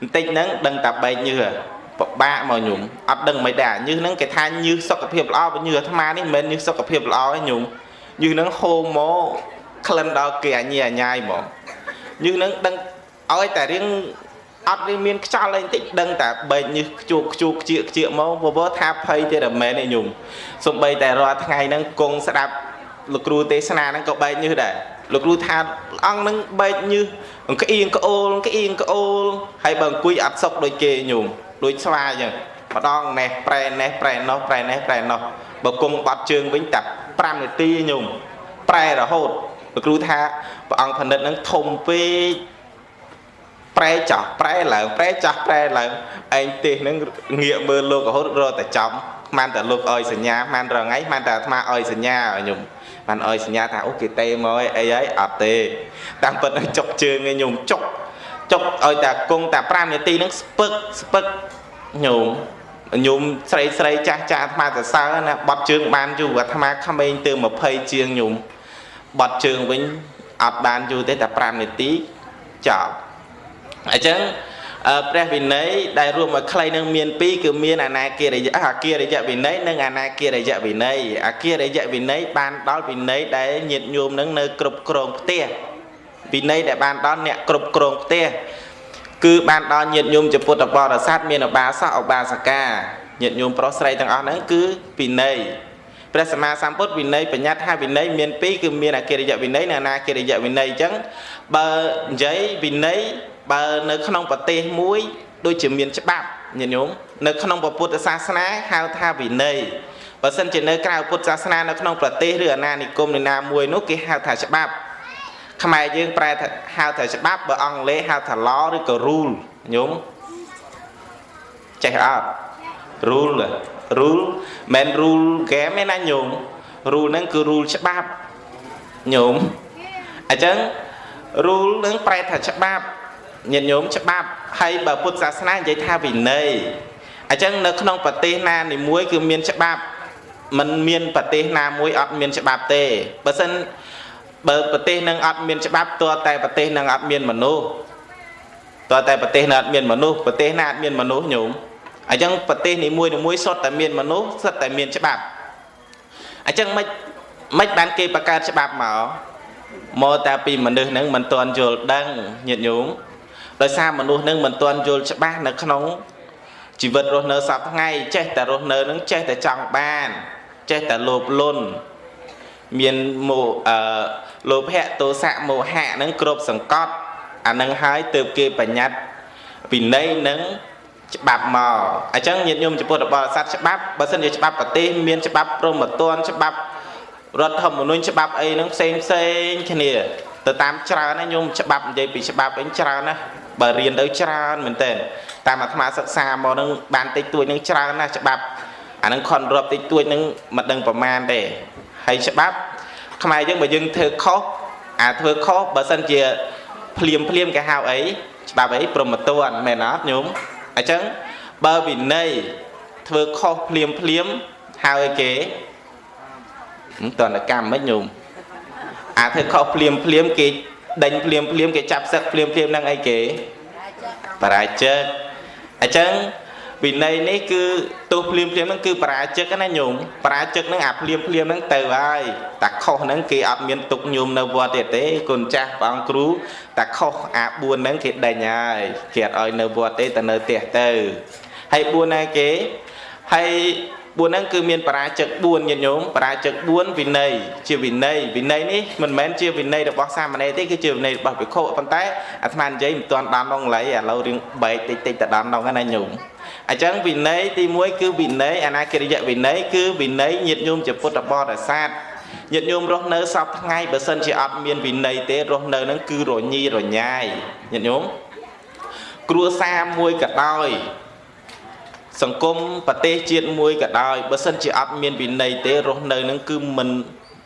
បន្តិចហ្នឹងដឹងតែបែកញើសពិបាកមកញោមអត់ដឹងមិនដែរញើសហ្នឹងគេថាញើសសុខភាពល្អបើញើសអាត្មានេះមិនមែនញើសសុខភាពល្អទេញោមញើសហ្នឹងហូរមកក្លិនដល់គេអញ្ញាអញ្ញាយមកញើសហ្នឹងដឹងឲ្យតែរៀង អត់រៀងមានខ្យល់អីបន្តិចដឹងតែបែកញើសខ្ជូកខ្ជូកខ្ជៀកខ្ជៀកមកបបថាភ័យទេតែមែនទេញោមសំបីតែរាល់ថ្ងៃហ្នឹងគង់ស្ដាប់លោកគ្រូទេសនាហ្នឹងក៏បែកញើសដែរលោកគ្រូថាអង្គនឹងបែកញើសអង្គក្អៀងក្អូលក្អៀងក្អូលហើយបើអង្គុយអត់សុកដូចគេញោមដូចស្វាអញ្ចឹងម្ដងណេះប្រែណេះប្រែណោះប្រែណេះប្រែណោះបើគង់បាត់ជើងវិញតែ5នាទីញោមប្រែរហូតលោកគ្រូថាព្រះអង្គផលិតនឹងធំពេក ប្រែចាស់ប្រែឡើងប្រែចាស់ប្រែឡើងឯងទេសនឹងងាកមើលលោករហូតរត់តែចំមិនតែលោកអើយសញ្ញាមិនរងៃមិនតែអាត្មាអើយសញ្ញាឲ្យខ្ញុំមិនអើយសញ្ញាថាអូគេទេមកអីហើយអត់ទេតាមពិតនឹងចុកជើងឯខ្ញុំចុកចុកឲ្យតែគង់តែ5នាទីនឹងស្ពឹកស្ពឹកខ្ញុំខ្ញុំស្រីស្រីចាស់ចាស់អាត្មាសរសើរណាបត់ជើងបានយូរអាត្មាក្មេងទៅ20ជាងខ្ញុំបត់ជើងវិញអត់បានយូរទេតែ5នាទីចប់ អញ្ចឹងព្រះវិន័យដែលរួមមកខ្លីនឹងមាន2គឺមានអនាគារយៈអាគារយៈវិន័យនិងអនាគារយៈវិន័យអាគារយៈវិន័យបានដល់វិន័យដែលញាតញោមនឹងនៅគ្រប់គ្រងផ្ទះវិន័យដែលបានដល់អ្នកគ្រប់គ្រងផ្ទះគឺបានដល់ញាតញោមជាពុទ្ធបរិស័ទមានឧបាសកឧបាសិកាញាតញោមប្រុសស្រីទាំងអស់ហ្នឹងគឺវិន័យព្រះសម្មាសម្ពុទ្ធវិន័យបញ្ញត្តិថាវិន័យមាន2គឺមានអកិរិយវិន័យនិងអនាកិរិយវិន័យអញ្ចឹងបើនិយាយវិន័យ បើនៅក្នុងប្រទេសមួយដូចជាមានច្បាប់ញាតិញោមនៅក្នុងពុទ្ធសាសនាហៅថាវិន័យបើសិនជានៅក្រៅពុទ្ធសាសនានៅក្នុងប្រទេសឬអាណានិគមណាមួយនោះគេហៅថាច្បាប់ខ្មែរយើងប្រែថាហៅថាច្បាប់បើអង់គ្លេសហៅថា law ឬក៏ rule ញោមចេះអត់ rule rule មិន rule game ទេណាញោម rule ហ្នឹងគឺ rule ច្បាប់ញោមអញ្ចឹង rule នឹងប្រែថាច្បាប់ ញាតិញោមច្បាប់ហើយបើពុទ្ធសាសនានិយាយថាវិន័យអញ្ចឹងនៅក្នុងប្រទេសណានីមួយគឺមានច្បាប់มันមានប្រទេសណាមួយអត់មានច្បាប់ទេបើសិនបើប្រទេសនឹងអត់មានច្បាប់តើតែប្រទេសនឹងអត់មានមនុស្សតើតែប្រទេសនឹងអត់មានមនុស្សប្រទេសណាអត់មានមនុស្សញោមអញ្ចឹងប្រទេសនីមួយនីមួយសុទ្ធតែមានមនុស្សសុទ្ធតែមានច្បាប់អញ្ចឹងមិនមិនបានគេបង្កើតច្បាប់មកមកតែពីមនុស្សនឹងមិនទាន់យល់ដឹងញាតិញោម ដោយសារមនុស្សនឹងមិនទាន់យល់ច្បាស់នៅក្នុងជីវិតរស់នៅសពថ្ងៃចេះតែរស់នៅនឹងចេះតែចង់បាន ចេះតែលោភលន់មានមោអឺលោភៈទោសៈមោហៈនឹងគ្រប់សង្កត់អានឹងហើយទើបគេបញ្ញត្តិវិន័យនឹងច្បាប់មកអញ្ចឹងញាតិញោមចំពោះរបបសត្វច្បាប់បើសិនជាច្បាប់ប្រទេសមានច្បាប់ព្រមត្តនច្បាប់រដ្ឋធម្មនុញ្ញច្បាប់អីហ្នឹងផ្សេងផ្សេងគ្នាទៅតាមច្រើនណាញោមច្បាប់និយាយពីច្បាប់អីច្រើនណា បើរៀនទៅច្រើនមែនតើតាមអាត្មាសិក្សាមកនឹងបានតិចតួចនឹងច្រើនណាស់ច្បាប់អានឹងខនរាប់តិចតួចនឹងមិនដឹងប្រមាណទេហើយច្បាប់ខ្មែរយើងបើយើងធ្វើខុសអាធ្វើខុសបើសិនជាភ្លាមភ្លាមគេហៅអីច្បាប់អីព្រមតនមែនអត់ញោមអញ្ចឹងបើវិន័យធ្វើខុសភ្លាមភ្លាមហើយគេមិនតនកម្មមិនញោមអាធ្វើខុសភ្លាមភ្លាមគេ ដេញភ្លាមភ្លាមគេចាប់សឹកភ្លាមភ្លាមនឹងអីគេបរាជិកអញ្ចឹងវិន័យនេះគឺទោសភ្លាមភ្លាមហ្នឹងគឺបរាជិកណាញោមបរាជិកហ្នឹងអាភ្លាមភ្លាមហ្នឹងទៅហើយតាខុសហ្នឹងគេអត់មានទុកញោមនៅវត្តទៀតទេគុណចាស់ព្រះអង្គគ្រូតាខុសអា4ហ្នឹងគេដេញហើយគេអត់ឲ្យនៅវត្តទេទៅនៅផ្ទះទៅហើយ4ណាគេហើយ4ហ្នឹងគឺមានបរាជិក4ញាតិញោមបរាជិក4វិន័យជាវិន័យវិន័យនេះមិនមែនជាវិន័យរបស់សាមណេរទេគឺជាវិន័យរបស់ភិក្ខុប៉ុន្តែអាត្មានិយាយមិនទាន់ដល់ដល់ឡើយឥឡូវរៀងបែកតិចតិចទៅដល់ដល់ណាញោមអញ្ចឹងវិន័យទី1គឺវិន័យអនាគិរិយវិន័យគឺវិន័យញាតិញោមជាពុទ្ធបរិស័ទញាតិញោមរស់នៅសពថ្ងៃបើសិនជាអត់មានវិន័យទេរស់នៅនឹងគឺរញីរញ៉ាយញាតិញោមគ្រួសារមួយក៏ដោយ សង្គមប្រទេសជាតិមួយក៏ដោយបើសិនជាអត់មានវិន័យទេរស់នៅនឹងគឺមិន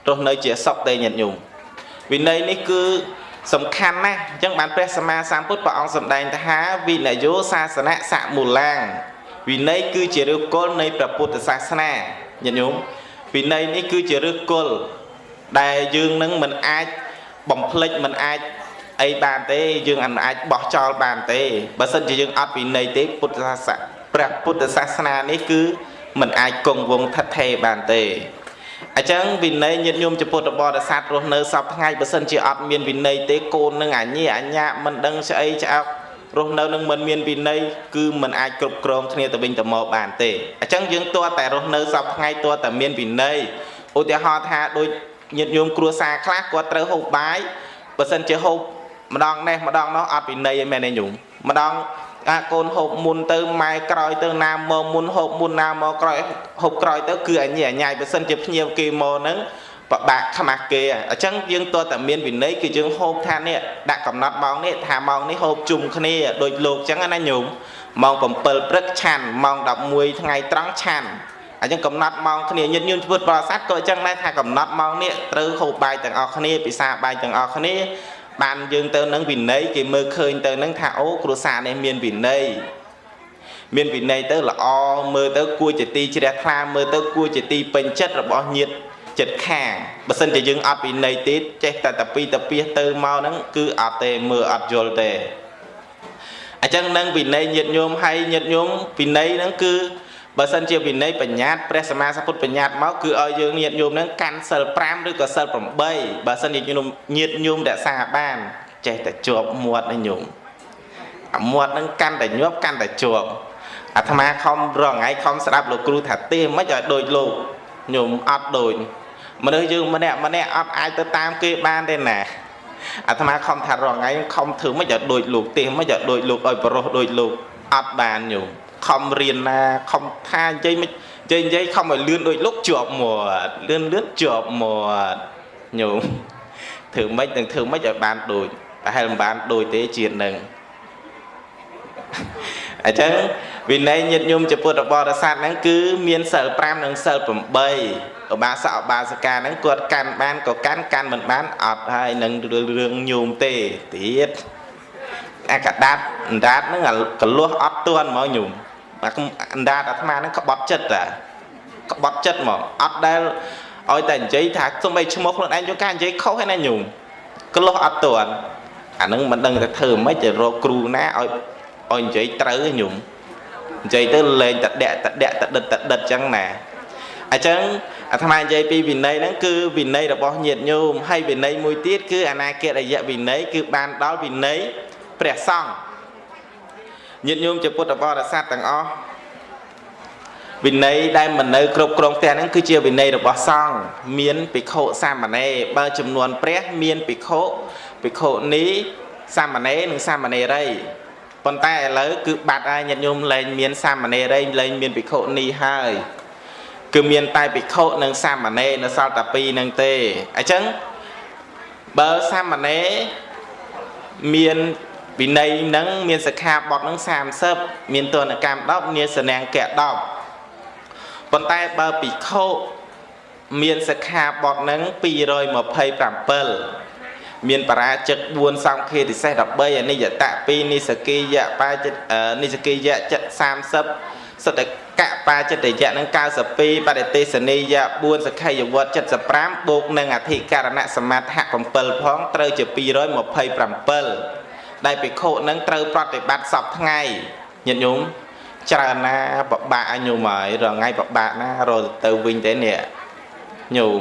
រស់នៅជាសុខទេញាតិញោមវិន័យនេះគឺសំខាន់ណាស់អញ្ចឹងបានព្រះសម្មាសម្ពុទ្ធព្រះអង្គសម្ដែងថាវិនយោសាសនៈសមូលាងវិន័យគឺជាឫសគល់នៃព្រះពុទ្ធសាសនាញាតិញោមវិន័យនេះគឺជាឫសគល់ដែលយើងនឹងមិនអាចបំភ្លេចមិនអាចអីបានទេយើងអាចបោះចោលបានទេបើសិនជាយើងអត់វិន័យទេពុទ្ធសាសនា ព្រះពុទ្ធសាសនានេះគឺមិនអាចគង់វង្សថិតថេរបានទេអញ្ចឹងវិន័យញាតិញោមចំពោះរបរស័តរស់នៅសពថ្ងៃបើសិនជាអត់មានវិន័យទេកូននឹងអញ្ញាអញ្ញាមិនដឹងស្អីឆ្អោករស់នៅនឹងមិនមានវិន័យគឺមិនអាចគ្រប់គ្រងគ្នាទៅវិញទៅមកបានទេអញ្ចឹងយើងតើតែរស់នៅសពថ្ងៃតើតែមានវិន័យឧទាហរណ៍ថាដូចញាតិញោមគ្រួសារខ្លះគាត់ត្រូវហូបបាយបើសិនជាហូបម្ដងនេះម្ដងនោះអត់វិន័យឯមែនទេញោមម្ដង អាកូនហូបមុនទៅម៉ែក្រោយទៅណាមកមុនហូបមុនណាមកក្រោយហូបក្រោយទៅគឺអញ្ញាអញ្ញាយបើសិនជាភ្ញៀវគេមកហ្នឹងបបាក់ខ្មាស់គេអញ្ចឹងយើងតើតែមានវិន័យគឺយើងហូបថានេះដាក់កំណត់ម៉ោងនេះថាម៉ោងនេះហូបជុំគ្នាដូចលោកអញ្ចឹងណាញោមម៉ោង7ព្រឹកឆាន់ម៉ោង11ថ្ងៃត្រង់ឆាន់អញ្ចឹងកំណត់ម៉ោងគ្នាញាតិញោមធ្វើប្រសាទក៏អញ្ចឹងដែរថាកំណត់ម៉ោងនេះត្រូវហូបបាយទាំងអស់គ្នាពិសាបាយទាំងអស់គ្នា បានយើងទៅនឹងវិន័យគេមើលឃើញទៅនឹងថាអូគ្រួសារនេះមានវិន័យមានវិន័យទៅល្អមើលទៅគួរជាទីជ្រះថ្លាមើលទៅគួរជាទីពេញចិត្តរបស់ញាតិចិត្តខាងបើសិនជាយើងអត់វិន័យទេចេះតែតពីតពីទៅមកហ្នឹងគឺអត់ទេមើលអត់យល់ទេអញ្ចឹងនឹងវិន័យញាតិញោមហើយញាតិញោមវិន័យហ្នឹងគឺ បើសិនជាវិន័យបញ្ញត្តិព្រះសម្មាសម្ពុទ្ធបញ្ញត្តិមកគឺឲ្យយើងញាតិញោមហ្នឹងកាន់សិល5ឬក៏សិល8បើសិនជាញោមញាតិញោមរក្សាបានចេះតែជាប់មាត់ណាញោមអាមាត់ហ្នឹងកាន់តែញាប់កាន់តែជាប់អាត្មាខំរងថ្ងៃខំស្ដាប់លោកគ្រូថាទេមិនឲ្យដូចលោកញោមអត់ដូចមនុស្សយើងម្នាក់ម្នាក់អត់អាចទៅតាមគេបានទេណាអាត្មាខំថារងថ្ងៃខំធ្វើមិនឲ្យដូចលោកទេមិនឲ្យដូចលោកឲ្យបរោះដូចលោកអត់បានញោម ខំរៀនណាខំថានិយាយមិននិយាយនិយាយខំឲ្យលឿនដូចលោកជាប់មាត់លឿនលឿនជាប់មាត់ញោមធ្វើម៉េចនឹងធ្វើម៉េចឲ្យបានដូចប្រហែលមិនបានដូចទេជាតិនឹងអញ្ចឹងវិន័យញាតិញោមជាពុទ្ធបរិស័ទហ្នឹងគឺមានសិល5និងសិល8ឧបាសកឧបាសិកាហ្នឹងគាត់កាន់បានក៏កាន់កាន់មិនបានអត់ហើយនឹងរឿងញោមទេទៀតអាកដាតអណ្ដាតហ្នឹងកលាស់អត់ទាន់ហ្មងញោម អណ្ដាតអាត្មាហ្នឹងក្បត់ចិត្តតាក្បត់ចិត្តហ្មងអត់ដែលឲ្យតែនិយាយថាសំបីឈ្មោះខ្លួនឯងយកការនិយាយខុសឯណាញោមកលាស់អត់ទាន់អាហ្នឹងមិនដឹងថាធ្វើម៉េចទៅរកគ្រូណាឲ្យឲ្យនិយាយត្រូវញោមនិយាយទៅលេងតដកតដកតដិតតដិតចឹងណាអញ្ចឹងអាត្មានិយាយពីវិន័យហ្នឹងគឺវិន័យរបស់ញាតិញោមហើយវិន័យមួយទៀតគឺអនាគតរយៈវិន័យគឺបានដល់វិន័យព្រះសង្ឃ ញាតិញោមជាពុទ្ធបរិស័ទទាំងអស់វិន័យដែលមិននៅគ្រប់គ្រងផ្ទះហ្នឹងគឺជាវិន័យរបស់សង្ឃមានភិក្ខុសាមណេរបើចំនួនព្រះមានភិក្ខុភិក្ខុនីសាមណេរនិងសាមណេរីប៉ុន្តែឥឡូវគឺបាត់ហើយញាតិញោមលែងមានសាមណេររីលែងមានភិក្ខុនីហើយគឺមានតែភិក្ខុនិងសាមណេរនៅសល់តែពីរនឹងទេអញ្ចឹងបើសាមណេរមាន វិន័យនឹងមានសិក្ខាបទនឹង30មានទនកម្ម10មានសនាង្គៈ10ប៉ុន្តែបើភិក្ខុមានសិក្ខាបទនឹង227មានបរាជិក4សង្ឃាទិសេស13អនិយតៈ2និសគីយៈបាចិត្តនិសគីយៈចិត្ត30សតកបាចិត្តយៈនឹង92បដិទេសនីយៈ4សក្ខយវត្ត75បូកនឹងអធិការណសមាធៈ7ផងត្រូវជា227 ដែលភិក្ខុនឹងត្រូវប្រតិបត្តិសពថ្ងៃញាតិញោមច្រើនណាបបាក់ញោមហើយរងៃបបាក់ណារត់ទៅវិញទេនេះញោម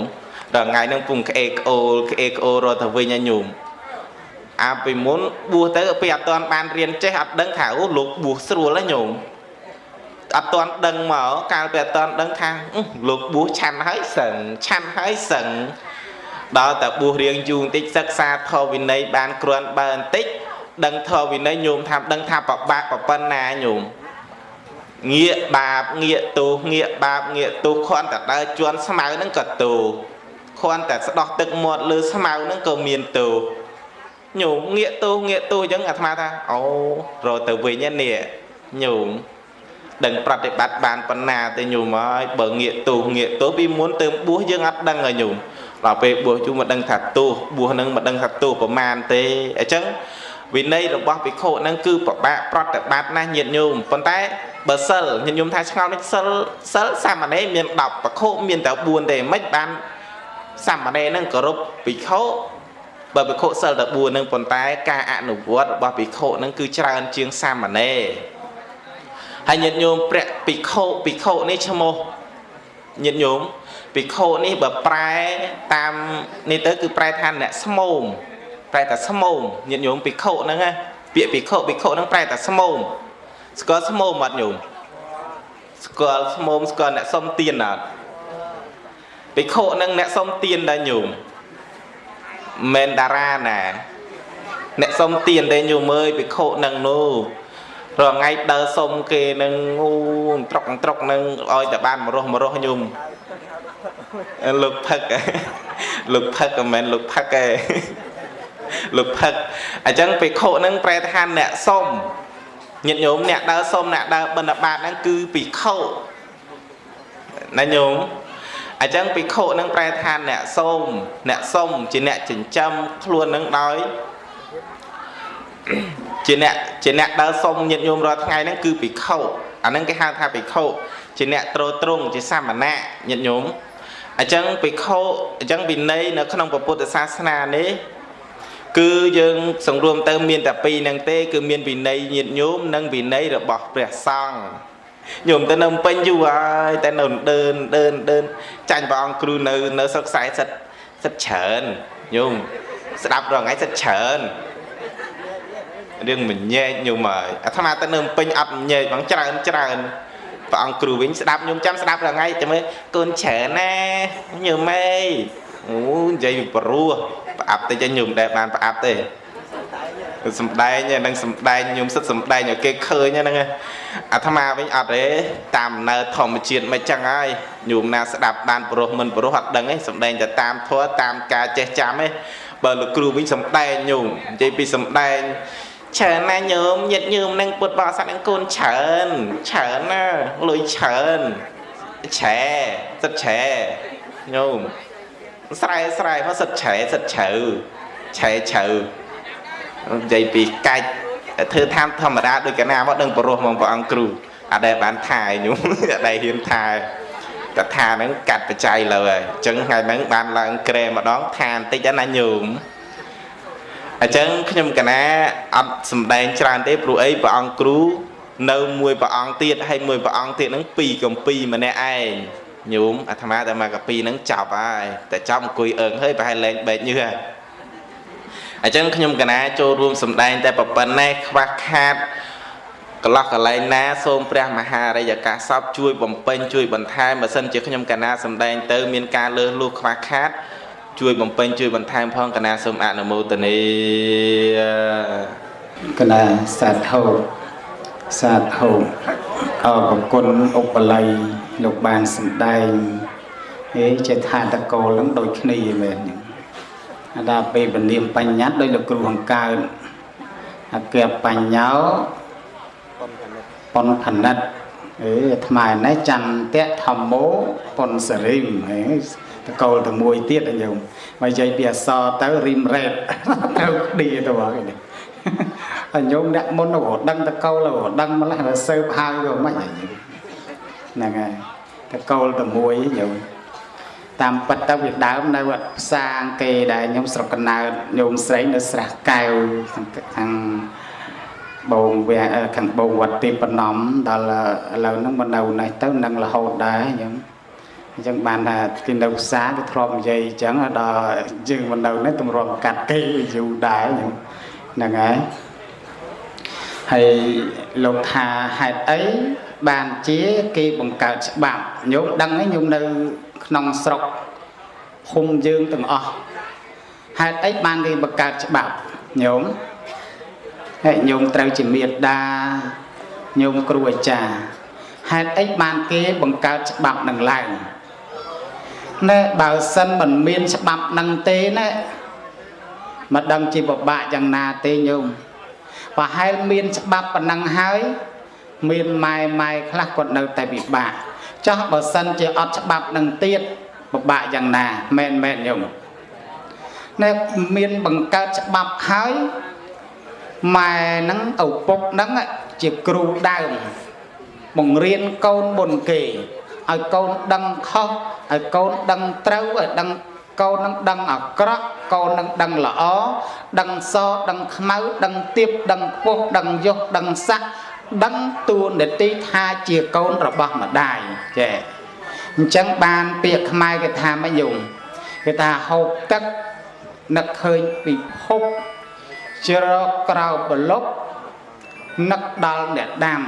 រងៃនឹងពុំក្អេកក្អូលក្អេកក្អូលរត់ទៅវិញញោមអាពីមុនបួសទៅពេលអត់ទាន់បានរៀនចេះអត់ដឹងថាអូលោកបួសស្រួលណាញោមអត់ទាន់ដឹងមកកាលពេលអត់ទាន់ដឹងថាលោកបួសឆាន់ហើយសឹងឆាន់ហើយសឹងដល់តែបួសរៀងយូរបន្តិចសិក្សាធម៌វិន័យបានគ្រាន់បើបន្តិច ដឹងធម៌វិន័យញោមថាដឹងថាប្របាក់ប្រប៉ុណ្ណាញោមងាកបាបងាកទោសងាកបាបងាកទោសគ្រាន់តែដើរជន់ស្មៅហ្នឹងក៏ទោសគ្រាន់តែស្ដោះទឹកមាត់លើស្មៅហ្នឹងក៏មានទោសញោមងាកទោសងាកទោសអញ្ចឹងអាត្មាថាអូរត់ទៅវិញនេះញោមដឹងប្រតិបត្តិបានប៉ុណ្ណាទេញោមហើយបើងាកទោសងាកទោសពីមុនទៅបួសយើងអត់ដឹងហើយញោមដល់ពេលបួសជុំមកដឹងថាទោសបួសនឹងមកដឹងថាទោសប្រមាណទេអញ្ចឹង វិន័យរបស់ភិក្ខុហ្នឹងគឺប្របាក់ប្រតិបត្តិណាស់ញាតិញោមប៉ុន្តែបើសិលញាតិញោមថាឆ្ងល់នេះសិលសិលសាមណេរមាន10ភិក្ខុមានតែ4ទេមិនបានសាមណេរហ្នឹងគោរពភិក្ខុបើភិក្ខុសិលតែ4ហ្នឹងប៉ុន្តែការអនុវត្តរបស់ភិក្ខុហ្នឹងគឺច្រើនជាងសាមណេរហើយញាតិញោមព្រះភិក្ខុភិក្ខុនេះឈ្មោះញាតិញោមភិក្ខុនេះបើប្រែតាមនេះទៅគឺប្រែថាអ្នកស្មោម ប្រែតែស្មោមញាតិញោមភិក្ខុហ្នឹងណាពាក្យភិក្ខុភិក្ខុហ្នឹងប្រែតែស្មោមស្គាល់ស្មោមអត់ញោមស្គាល់ស្មោមស្គាល់អ្នកសុំទៀនអត់ភិក្ខុហ្នឹងអ្នកសុំទៀនដែរញោមមិនតារាណាអ្នកសុំទៀនទេញោមអើយភិក្ខុហ្នឹងនោះរងថ្ងៃដើរសុំគេនឹងអូត្រុកត្រុកនឹងឲ្យតែបានមរោះមរោះញោមលោកផឹកលោកផឹកមិនមែនលោកផឹកទេ លោកផឹកអញ្ចឹងភិក្ខុនឹងប្រែថាអ្នកសុំញាតិញោមអ្នកដើរសុំអ្នកដើរបិណ្ឌបាតហ្នឹងគឺភិក្ខុណាញោមអញ្ចឹងភិក្ខុនឹងប្រែថាអ្នកសុំអ្នកសុំជាអ្នកចិញ្ចឹមខ្លួននឹងដោយជាអ្នកជាអ្នកដើរសុំញាតិញោមរាល់ថ្ងៃហ្នឹងគឺភិក្ខុអាហ្នឹងគេហៅថាភិក្ខុជាអ្នកត្រត្រង់ជាសាមណៈញាតិញោមអញ្ចឹងភិក្ខុអញ្ចឹងវិន័យនៅក្នុងពុទ្ធសាសនានេះ គឺយើងសង្រួមទៅមានតែពីរហ្នឹងទេ គឺមានវិន័យញាតញោមនិងវិន័យរបស់ព្រះសង្ឃញោមទៅនៅពេញយូរហើយតែនៅដើនដើនដើនចាញ់ព្រះអង្គគ្រូនៅនៅស្រុកខ្សែសិតសិតច្រើនញោមស្ដាប់រងថ្ងៃសិតច្រើនរឿងមញែកញោមហើយអាត្មាទៅនៅពេញអត់មញែកបងច្រើនច្រើនព្រះអង្គគ្រូវិញស្ដាប់ញោមចាំស្ដាប់រងថ្ងៃតែមើលកូនច្រើនណាញោមអើយ អូនិយាយពីព្រោះប្រអាប់តិចញោមដែរបានប្រអាប់ទេសំដែងហ្នឹងសំដែងញោមសិតសំដែងឲ្យគេឃើញហ្នឹងអាត្មាវិញអត់ទេតាមនៅធម្មជាតិមិនចឹងហើយញោមណាស្ដាប់បានព្រោះមិនព្រោះអត់ដឹងទេសំដែងតែតាមធัวតាមការចេះចាំទេបើលោកគ្រូវិញសំដែងញោមនិយាយពីសំដែងច្រើនណាស់ញោមញាតញោមនឹងពុតបរិស័ទនឹងកូនច្រើនច្រើនណាលុយច្រើនឆែសិតឆែញោម ស្រែស្រែមកសិតឆែសិតជ្រៅឆែជ្រៅនិយាយពីកាច់ធ្វើតាមធម្មតាដូចកណាមកដឹងបរោះមកព្រះអង្គគ្រូអត់ដែលបានថាយខ្ញុំអត់ដែលហ៊ានថាតថាហ្នឹងកាត់បច្ច័យលើហើយអញ្ចឹងថ្ងៃហ្នឹងបានឡើងក្រែម្ដងថាបន្តិចណាញោមអញ្ចឹងខ្ញុំកណាអត់សំដែងច្រើនទេព្រោះអីព្រះអង្គគ្រូនៅមួយព្រះអង្គទៀតហើយមួយព្រះអង្គទៀតហ្នឹងពីរកំពីម្នាក់ឯង ញោមអាត្មាតែមកកាពីហ្នឹងចប់ហើយតែចប់អង្គុយអើងហើយប្រហែលលែងបែកញើសហើយអញ្ចឹងខ្ញុំកណាចូលរួមសម្ដែងតែប៉ុណ្ណេះខ្វះខាតកន្លោះកន្លែងណាសូមព្រះមហារិយកាសពជួយបំពេញជួយបន្ថែមបើសិនជាខ្ញុំកណាសម្ដែងទៅមានការលើសលួសខ្វះខាត ជួយបំពេញជួយបន្ថែមផងកណាសូមអនុមោទនាកណាសាធុសាធុអរគុណឧបល័យ លោកបានសម្ដែងហេចេថាតកលនឹងដូចគ្នាមែនអាដាពេលពនាមបញ្ញត្តិដោយលោកគ្រូហង្កើអគ្គបញ្ញោប៉ុនផនិតអេអាត្មានេះចន្ទៈធម្មោប៉ុនសរិមហេតកលទៅមួយទៀតញោមមកនិយាយពីអសរទៅរីមរ៉េតទៅគ្នាទៅបងនេះហើយញោមអ្នកមុនក៏ដឹងតកលក៏ដឹងម្លេះបើសើបហើយក៏មិនអីហ្នឹងហើយ តែកូលតែមួយញោមតាមពិតទៅវាដើមនៅវត្តផ្សាងគេដែលខ្ញុំស្រុកកណើតញោមស្រីនៅស្រះកែវខាងខាងបងវាខាងបងវត្តទីបណំដល់ឥឡូវហ្នឹងមកនៅនេះទៅនឹងរហូតដែរញោមអញ្ចឹងបានថាគេនៅផ្សារគេធ្លាប់និយាយអញ្ចឹងដល់យើងមកនៅនេះទម្រាំកាត់គេយូរដែរញោមហ្នឹងហើយហើយលោកថាហេតុអី បានជាគេបង្កើតច្បាប់ញោមដឹងហើយញោមនៅក្នុងស្រុកភូមិយើងទាំងអស់ហេតុអីបានគេបង្កើតច្បាប់ញោមហើយញោមត្រូវជាមេដាញោមគ្រូអាចារ្យហេតុអីបានគេបង្កើតច្បាប់នឹងឡើងណែបើសិនមិនមានច្បាប់នឹងទេណាមិនដឹងជាពិបាកយ៉ាងណាទេញោមប្រហែលមានច្បាប់ប៉ុណ្ណឹងហើយ មានម៉ែម៉ែខ្លះគាត់នៅតែពិបាកចោះបើសិនជាអត់ច្បាប់នឹងទៀតពិបាកយ៉ាងណាមែនមែនញោមណែមានបង្កើតច្បាប់ហើយម៉ែហ្នឹងឪពុកហ្នឹងជាគ្រូដើមបង្រៀនកូនមុនគេឲ្យកូនដឹងខុសឲ្យកូនដឹងត្រូវឲ្យដឹងកូននឹងដឹងអាក្រក់កូននឹងដឹងល្អដឹងសដឹងខ្មៅដឹងទៀបដឹងខ្ពស់ដឹងយុះដឹងស័ក ដឹងតួនាទីថាជាកូនរបស់ម្ដាយចេះអញ្ចឹងបានពាក្យខ្មែរគេថាម៉េចយំគេថាហូបទឹកនឹកឃើញពិភពជ្រកក្រៅប្រលប់នឹកដល់អ្នកដាំ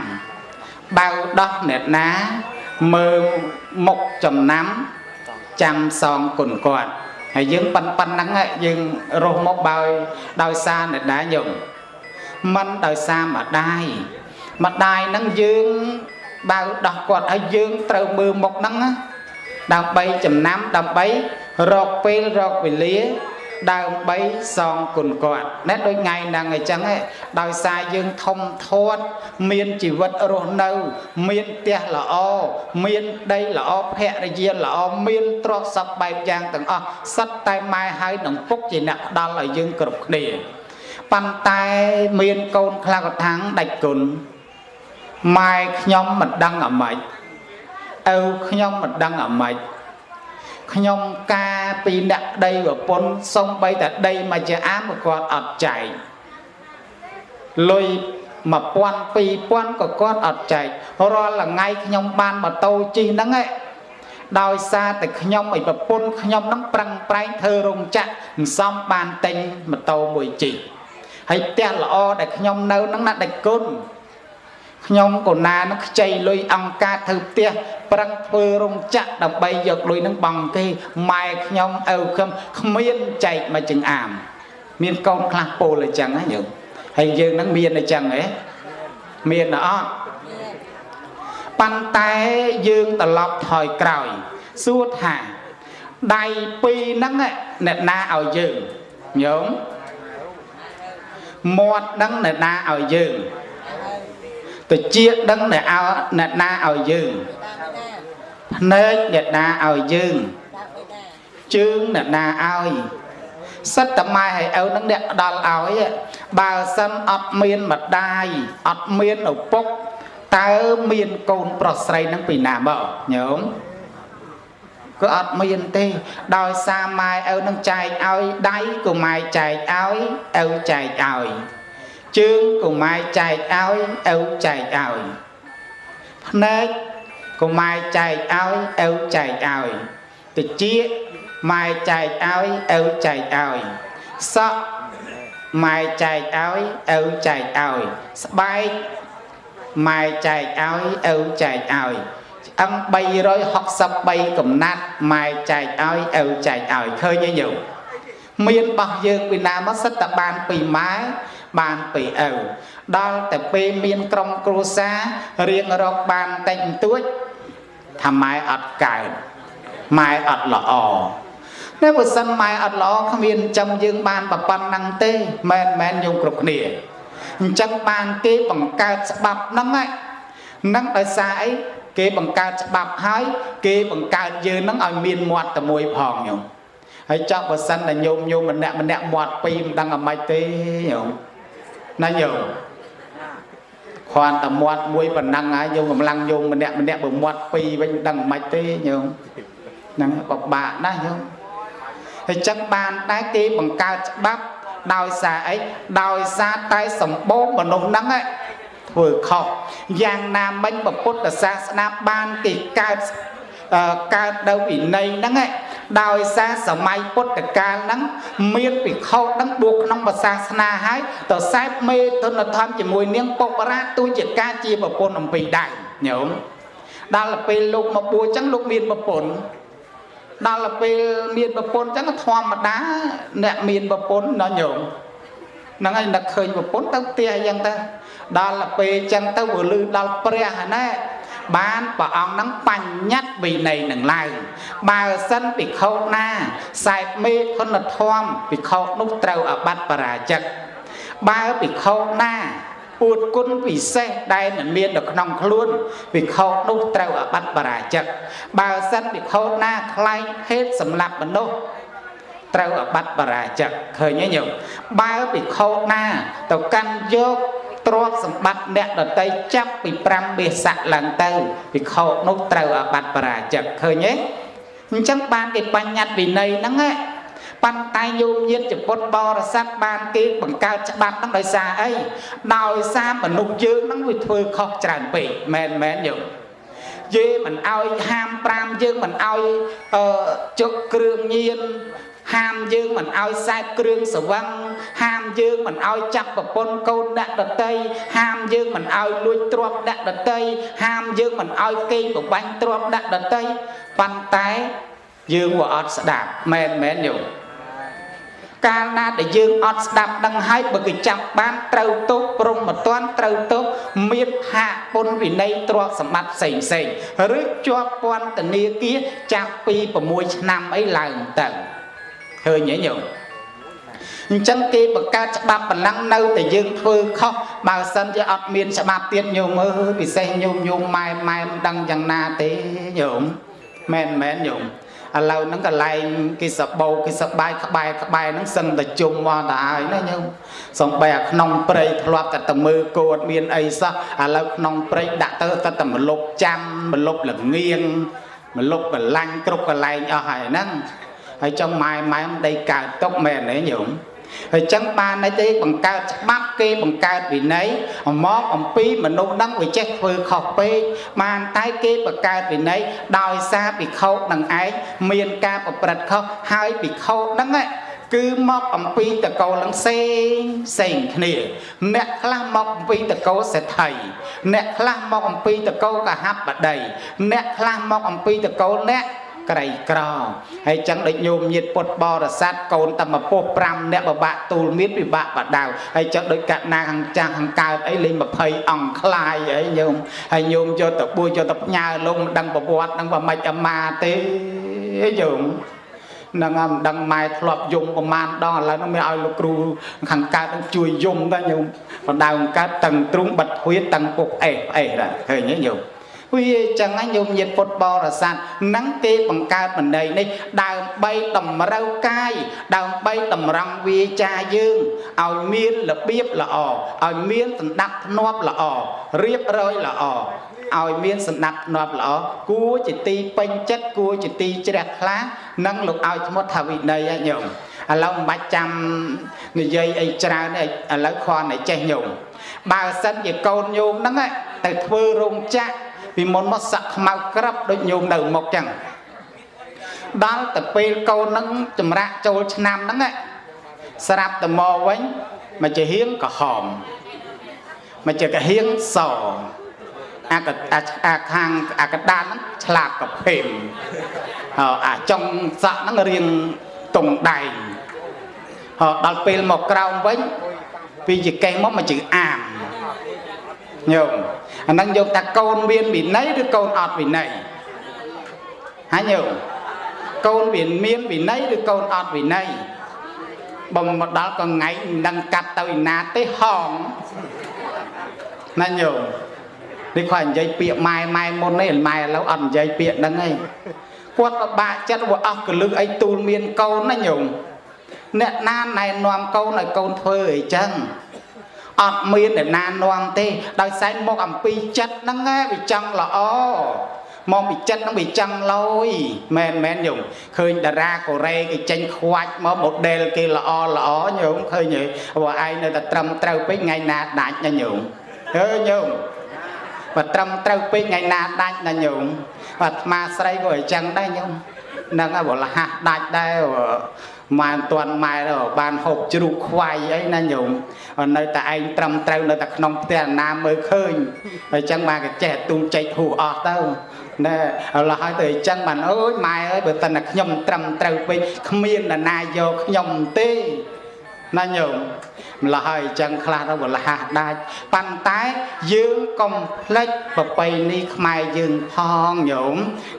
បើដោះអ្នកណាមើលមុខចំណាំចាំសងគុណគាត់ហើយយើងប៉ុណ្ប៉ុណ្ណឹងយើងរស់មកបើដោយសារអ្នកដែរញោមមិនដោយសារម្ដាយ ម្ដាយហ្នឹងយើងបើដោះគាត់ហើយយើងត្រូវមើលមុខហ្នឹងដើម្បីចំណាំដើម្បីរកពេលរកវេលាដើម្បីសងគុណគាត់ណែដូចថ្ងៃហ្នឹងអញ្ចឹងដោយសារយើងធំធាត់មានជីវិតរស់នៅ មានផ្ទះល្អមានដីល្អភរិយាល្អមានទ្រព្យសព្វបែបយ៉ាងទាំងអស់សិតតែម៉ែហើយនឹងពុកជាអ្នកផ្ដល់ឲ្យយើងគ្រប់គ្នាប៉ុន្តែមានកូនខ្លះក៏ថាងដាច់គុណ ម៉ែខ្ញុំមិនដឹងអាម៉េចឪខ្ញុំមិនដឹងអាម៉េចខ្ញុំការពីអ្នកដីប្រពន្ធសំបីតែដីមួយជាអាមគាត់អត់ចែកលុយ1000 2000ក៏គាត់អត់ចែករាល់ថ្ងៃខ្ញុំបានម៉ូតូជិះហ្នឹងឯងដោយសារតែខ្ញុំឲ្យប្រពន្ធខ្ញុំហ្នឹងប្រឹងប្រែងធ្វើរោងចក្រមិនសមបានទិញម៉ូតូមួយជិះហើយផ្ទះល្អដែលខ្ញុំនៅហ្នឹងណាដាច់គុណ ខ្ញុំកូណានឹងខ្ចីលុយអង្គការធ្វើផ្ទះប្រឹងធ្វើរោងចក្រដើម្បីយកលុយនឹងបង់គេម៉ែខ្ញុំឪខ្ញុំគ្មានចែកមកចង្អាម មានកូនខ្លះពោលអញ្ចឹងណាញោមហើយយើងនឹងមានអញ្ចឹងហ៎មានអត់ប៉ុន្តែយើងត្រឡប់ថយក្រោយ សួរថាដៃពីរហ្នឹងអ្នកណាឲ្យយើងញោមមាត់ហ្នឹងអ្នកណាឲ្យយើង តិចដឹងដែលឲ្យអ្នកណាឲ្យយើងភ្នែកអ្នកណាឲ្យយើងជើងអ្នកណាឲ្យសិតតម៉ែឲ្យឪនឹងអ្នកផ្ដល់ឲ្យបើសិនអត់មានម្ដាយអត់មានឪពុកតើមានកូនប្រុសស្រីនឹងពីណាមកញោមក៏អត់មានទេ ដោយសារម៉ែឪនឹងចែកឲ្យដៃក៏ម៉ែចែកឲ្យឪចែកឲ្យ ជើងកុម៉ែចែកឲ្យឪចែកឲ្យភ្នែកកុម៉ែចែកឲ្យឪចែកឲ្យតិចម៉ែចែកឲ្យឪចែកឲ្យសក់ម៉ែចែកឲ្យឪចែកឲ្យស្បែកម៉ែចែកឲ្យឪចែកឲ្យឆ្អឹង363កំណាត់ម៉ែចែកឲ្យឪចែកឲ្យឃើញទេញោមមានបោះយើងពីណាមកសិតតែបានពីម៉ែ បានពីឪដល់តែពេលមានក្រុមគ្រួសាររៀងរកបានតិចបន្តួចថាម៉ែអត់កើតម៉ែអត់ល្អតែបើសិនម៉ែអត់ល្អគ្មានចាំយើងបានប្រប៉ុណ្ណឹងទេមែនមែនយើងគ្រប់គ្នាអញ្ចឹងបានគេបង្កើតច្បាប់ហ្នឹងហ្នឹងដោយសារអីគេបង្កើតច្បាប់ហើយគេបង្កើតយើងហ្នឹងឲ្យមានមាត់តែមួយផងញោមហើយចង់បើសិនតែញោមញោមម្នាក់ម្នាក់មាត់ពីរមិនដឹងអាម៉េចទេញោម ណាញោមខគ្រាន់តែមាត់មួយប៉ុណ្ណឹងហើយយើងកម្លាំងយងម្នាក់ម្នាក់បើមាត់ពីរវិញដឹងមិនទេញោមហ្នឹងពិបាកណាស់ញោមហើយចឹងបានដែរគេបង្កើតច្បាប់ដោយសារអីដោយសារតែសម្បូរមនុស្សហ្នឹងធ្វើខុសយ៉ាងណាមិញពុទ្ធសាសនាបានគេកើតកើតនៅវិន័យហ្នឹង ដោយសារសម័យពុទ្ធកាលហ្នឹងមានពិខុហ្នឹងបួសក្នុងសាសនាហើយទៅសែបមេទុនធម្មជាមួយនាងពុបរាទូជាការជាប្រពន្ធអំពីដែរញោមដល់ពេលលោកមកបួសចឹងលោកមានប្រពន្ធដល់ពេលមានប្រពន្ធចឹងធម្មតាអ្នកមានប្រពន្ធណញោមហ្នឹងហើយនឹកឃើញប្រពន្ធទៅផ្ទះអញ្ចឹងទៅដល់ពេលចឹងទៅវាលឺដល់ព្រះណាបានព្រះអង្គនឹងបញ្ញត្តិវិន័យនឹងឡើង បើសិនភិក្ខុណាសែបមេគុណធម៌ភិក្ខុនោះត្រូវអបត្តិបរាជិកបើភិក្ខុណាពួតគុណពិសេសដែលមិនមាននៅក្នុងខ្លួនភិក្ខុនោះត្រូវអបត្តិបរាជិកបើសិនភិក្ខុណាខ្លែងហេតុសម្លាប់មនុស្សត្រូវអបត្តិបរាជិកឃើញទេញោមបើភិក្ខុណាទៅកាន់យកទ្រព្យសម្បត្តិអ្នកដតីចាប់ពី5មាសៈឡើងទៅភិក្ខុនោះត្រូវអាបត្តិបរាជិកឃើញទេ អញ្ចឹងបានគេបញ្ញត្តិវិន័យហ្នឹងណាប៉ុន្តែយោមញាតចពុតបរិស័ទបានគេបង្កើតច្បាប់ហ្នឹងដោយសារអីដោយសារមនុស្សយើងហ្នឹងវាធ្វើខុសច្រើនពេកមែនមែនយោយេមិនអោយហាម5យើងមិនអោយអឺជុកគ្រឿងញៀន ហាមយើងមិនឲ្យសែបគ្រឿងសវឹងហាមយើងមិនឲ្យចាប់ប្រពន្ធកូនអ្នកដតីហាមយើងមិនឲ្យលួចទ្រព្យអ្នកដតីហាមយើងមិនឲ្យគេងប្របាញ់ទ្រព្យអ្នកដតីប៉ុន្តែយើងវាអត់ស្ដាប់មែនមែនយោកាលណាដែលយើងអត់ស្ដាប់ដឹងហើយបើគេចាប់បានត្រូវទោសព្រមមិនទាន់ត្រូវទោសមានហាកពុនវិន័យទ្រព្យសម្បត្តិផ្សេងផ្សេងឬជាប់ពន្ធនាគារចាប់ពី6ឆ្នាំអីឡើងទៅ ឃើញទេញោមអញ្ចឹងគេបង្កើតច្បាប់ប៉ុណ្ណឹងនៅតែយើងធ្វើខុសបើសិនជាអត់មានច្បាប់ទៀតញោមអើយពិសេសញោមញោមម៉ែម៉ែមិនដឹងយ៉ាងណាទេញោមមែនមែនញោមឥឡូវហ្នឹងកន្លែងគេសបោគេសបាយក្បែរក្បែរហ្នឹងសឹងតែជុំមកទៅហើយណាញោមសំបីអាក្នុងព្រៃធ្លាប់តែតែមើលគោអត់មានអីសោះឥឡូវក្នុងព្រៃដាក់ទៅតែតែមលុបចាំមលុបលងៀងមលុបកលាញ់គ្រប់កន្លែងអស់ហើយហ្នឹង ហើយចង់ម៉ែម៉ែមិនដីកើតទុកមែនទេញោមហើយចឹងបានន័យទេបង្កើតច្បាប់គេបង្កើតវិន័យមកអំពីមនុស្សនឹងវាចេះធ្វើខុសពេកបានតែគេបង្កើតវិន័យដោយសារពិខុនឹងឯងមានការប្រព្រឹត្តខុសហើយពិខុនឹងគឺមកអំពីតកោលនឹងផ្សេងផ្សេងគ្នា អ្នកខ្លះមកអំពីតកោសេដ្ឋីអ្នកខ្លះមកអំពីតកោកហបតីអ្នកខ្លះមកអំពីតកោអ្នក ក្រីក្រហើយចឹងដូចញោមញាតពុតបរិស័ទកូនតែមកពោះ5អ្នកបបាក់ទូលមានពិបាកបដៅហើយចឹងដូចកណាខាងចាស់ខាងកើតអីលេង20អង្គខ្លាយអីញោមហើយញោមយកទៅបួសយកទៅផ្ញើលងមិនដឹងប្រវត្តិនឹងបើមិនអាមាទេញោមនឹងមិនដឹងម៉ែធ្លាប់យំប្រមាណដងឥឡូវនឹងមានឲ្យលោកគ្រូខាងកើតនឹងជួយយំដែរញោមបដៅកើតតឹងទ្រុងបិទហួយតឹងពុកអេសអេសដែរឃើញទេញោម វាចឹងហ្នឹងញោមញាតពុទ្ធបរិស័ទហ្នឹងគេបង្កើតបណ្ដៃនេះដើម្បីតម្រូវកាយដើម្បីតម្រង់វាចាយើងឲ្យមានរបៀបល្អឲ្យមានសណ្ដាប់ធ្នាប់ល្អរៀបរយល្អឲ្យមានសណ្ដាប់ធ្នាប់ល្អគួរជាទីពេញចិត្តគួរជាទីជ្រះថ្លានិងលោកឲ្យឈ្មោះថាវិន័យហ្នឹងញោមឥឡូវមិនបាច់ចាំនិយាយអីច្រើនទេឥឡូវគ្រាន់តែចេះញោមបើសិនជាកូនញោមហ្នឹងទៅធ្វើរោងចក្រ ពីមុនមកសាក់ខ្មៅក្រាប់ដូចញោមនៅមុខចឹងដល់ទៅពេលកូននឹងចម្រាក់ចូលឆ្នាំហ្នឹងស្រាប់ទៅមកវិញមកជាហៀងក្រហមមកជាកាហៀងសអាកអាខាងអាកដានហ្នឹងឆ្លាតកភេមអាចុងសក់ហ្នឹងរៀងតុងដែងដល់ពេលមកក្រោមវិញពីជាកេះមកមកជាអាម ញោមអាហ្នឹងយកថាកូនមានវិន័យឬកូនអត់វិន័យហើយញោមកូនមានមានវិន័យឬកូនអត់វិន័យបំមកដល់ក៏ថ្ងៃមិនដឹងកាត់ទៅឯណាទេហងណាញោមនេះគាត់និយាយពាក្យម៉ែម៉ែមុននេះម៉ែឥឡូវអត់និយាយពាក្យហ្នឹងឯងគាត់ពិបាកចិត្តវាអស់កលឹកអីទូលមានកូនណាញោមអ្នកណាណែនាំកូនឲ្យកូនធ្វើអីចឹង អត់មានអ្នកណានាំទេដោយសែងមកអំពីចិត្តហ្នឹងឯងវាចង់ល្អមកពីចិត្តហ្នឹងវាចង់លយមែនមែនញោមឃើញតារាកូរ៉េគេចេញខ្វាច់មក model គេល្អល្អញោមឃើញទេព្រោះឯងនៅតែត្រឹមត្រូវពេកថ្ងៃណាដាច់ណាញោមហឺញោមបើត្រឹមត្រូវពេកថ្ងៃណាដាច់ណាញោមអាត្មាស្រីក៏អញ្ចឹងដែរញោមនឹងឲ្យបលះដាច់ដែរ ម៉ែមិនទាន់ម៉ែទៅបានហូបជ្រូកខ្វាយអីណាញោមនៅតែឯងត្រឹមត្រូវនៅតែក្នុងផ្ទះណាមើលឃើញអញ្ចឹងបានក៏ចេះទូចែកហួសអស់ទៅណែឥឡូវហើយទៅអញ្ចឹងបានអើយម៉ែអើយបើតើខ្ញុំត្រឹមត្រូវពេកគ្មាននរណាយកខ្ញុំទេ ណាញោមម្ល៉េះហើយអញ្ចឹងខ្លះទៅបលះដាច់ប៉ុន្តែយើងកុំភ្លេចប្រពៃណីខ្មែរយើងផងញោម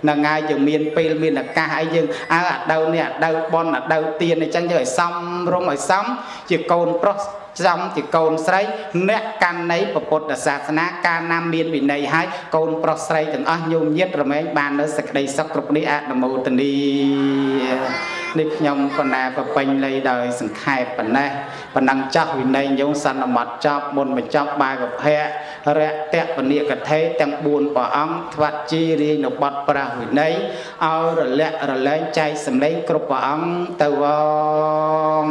នឹងហើយយើងមានពេលមានឱកាសអីយើងអើអាដៅនេះអាដៅបនអាដៅទៀនអញ្ចឹងយើងឲ្យសំរុំឲ្យសំជាកូនប្រុសចំជាកូនស្រី អ្នកកាន់នៃពុទ្ធសាសនាកាលណាមានវិន័យហើយកូនប្រុសស្រីទាំងអស់ញោមញាតរមែងបាននៅសេចក្តីសុខគ្រប់នេះអនុមោទនី នេះខ្ញុំបណ្ណាប្រពេញលៃដោយសង្ខេបប៉ុណ្ណេះប៉ុណ្ណឹងចាស់វិន័យញោមសន្មត់ចប់មុនបញ្ចប់បាយកភៈរៈតពនិកថេទាំង4ព្រះអង្គថ្វាត់ជីរាយនៅបត់ប្រាស់វិន័យឲ្យរលាក់រលែងចែកសម្លេងគ្រប់ព្រះអង្គទៅវង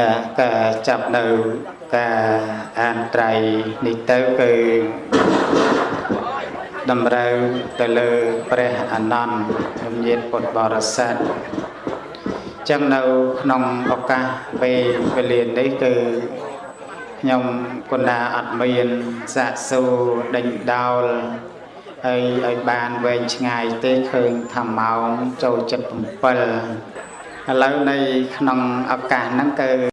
ណាការចាប់នៅការអានត្រៃនេះទៅគឺ តម្រូវទៅលើព្រះអនន្តជំនាញពុទ្ធបរិស័ទចឹងនៅក្នុងឱកាសពេលវេលានេះគឺខ្ញុំគុណាអត់មានសាកសួរដេញដោលហើយឲ្យបានវែងឆ្ងាយទេឃើញថាម៉ោងចូល77ឥឡូវនៅក្នុងឱកាសហ្នឹងគឺ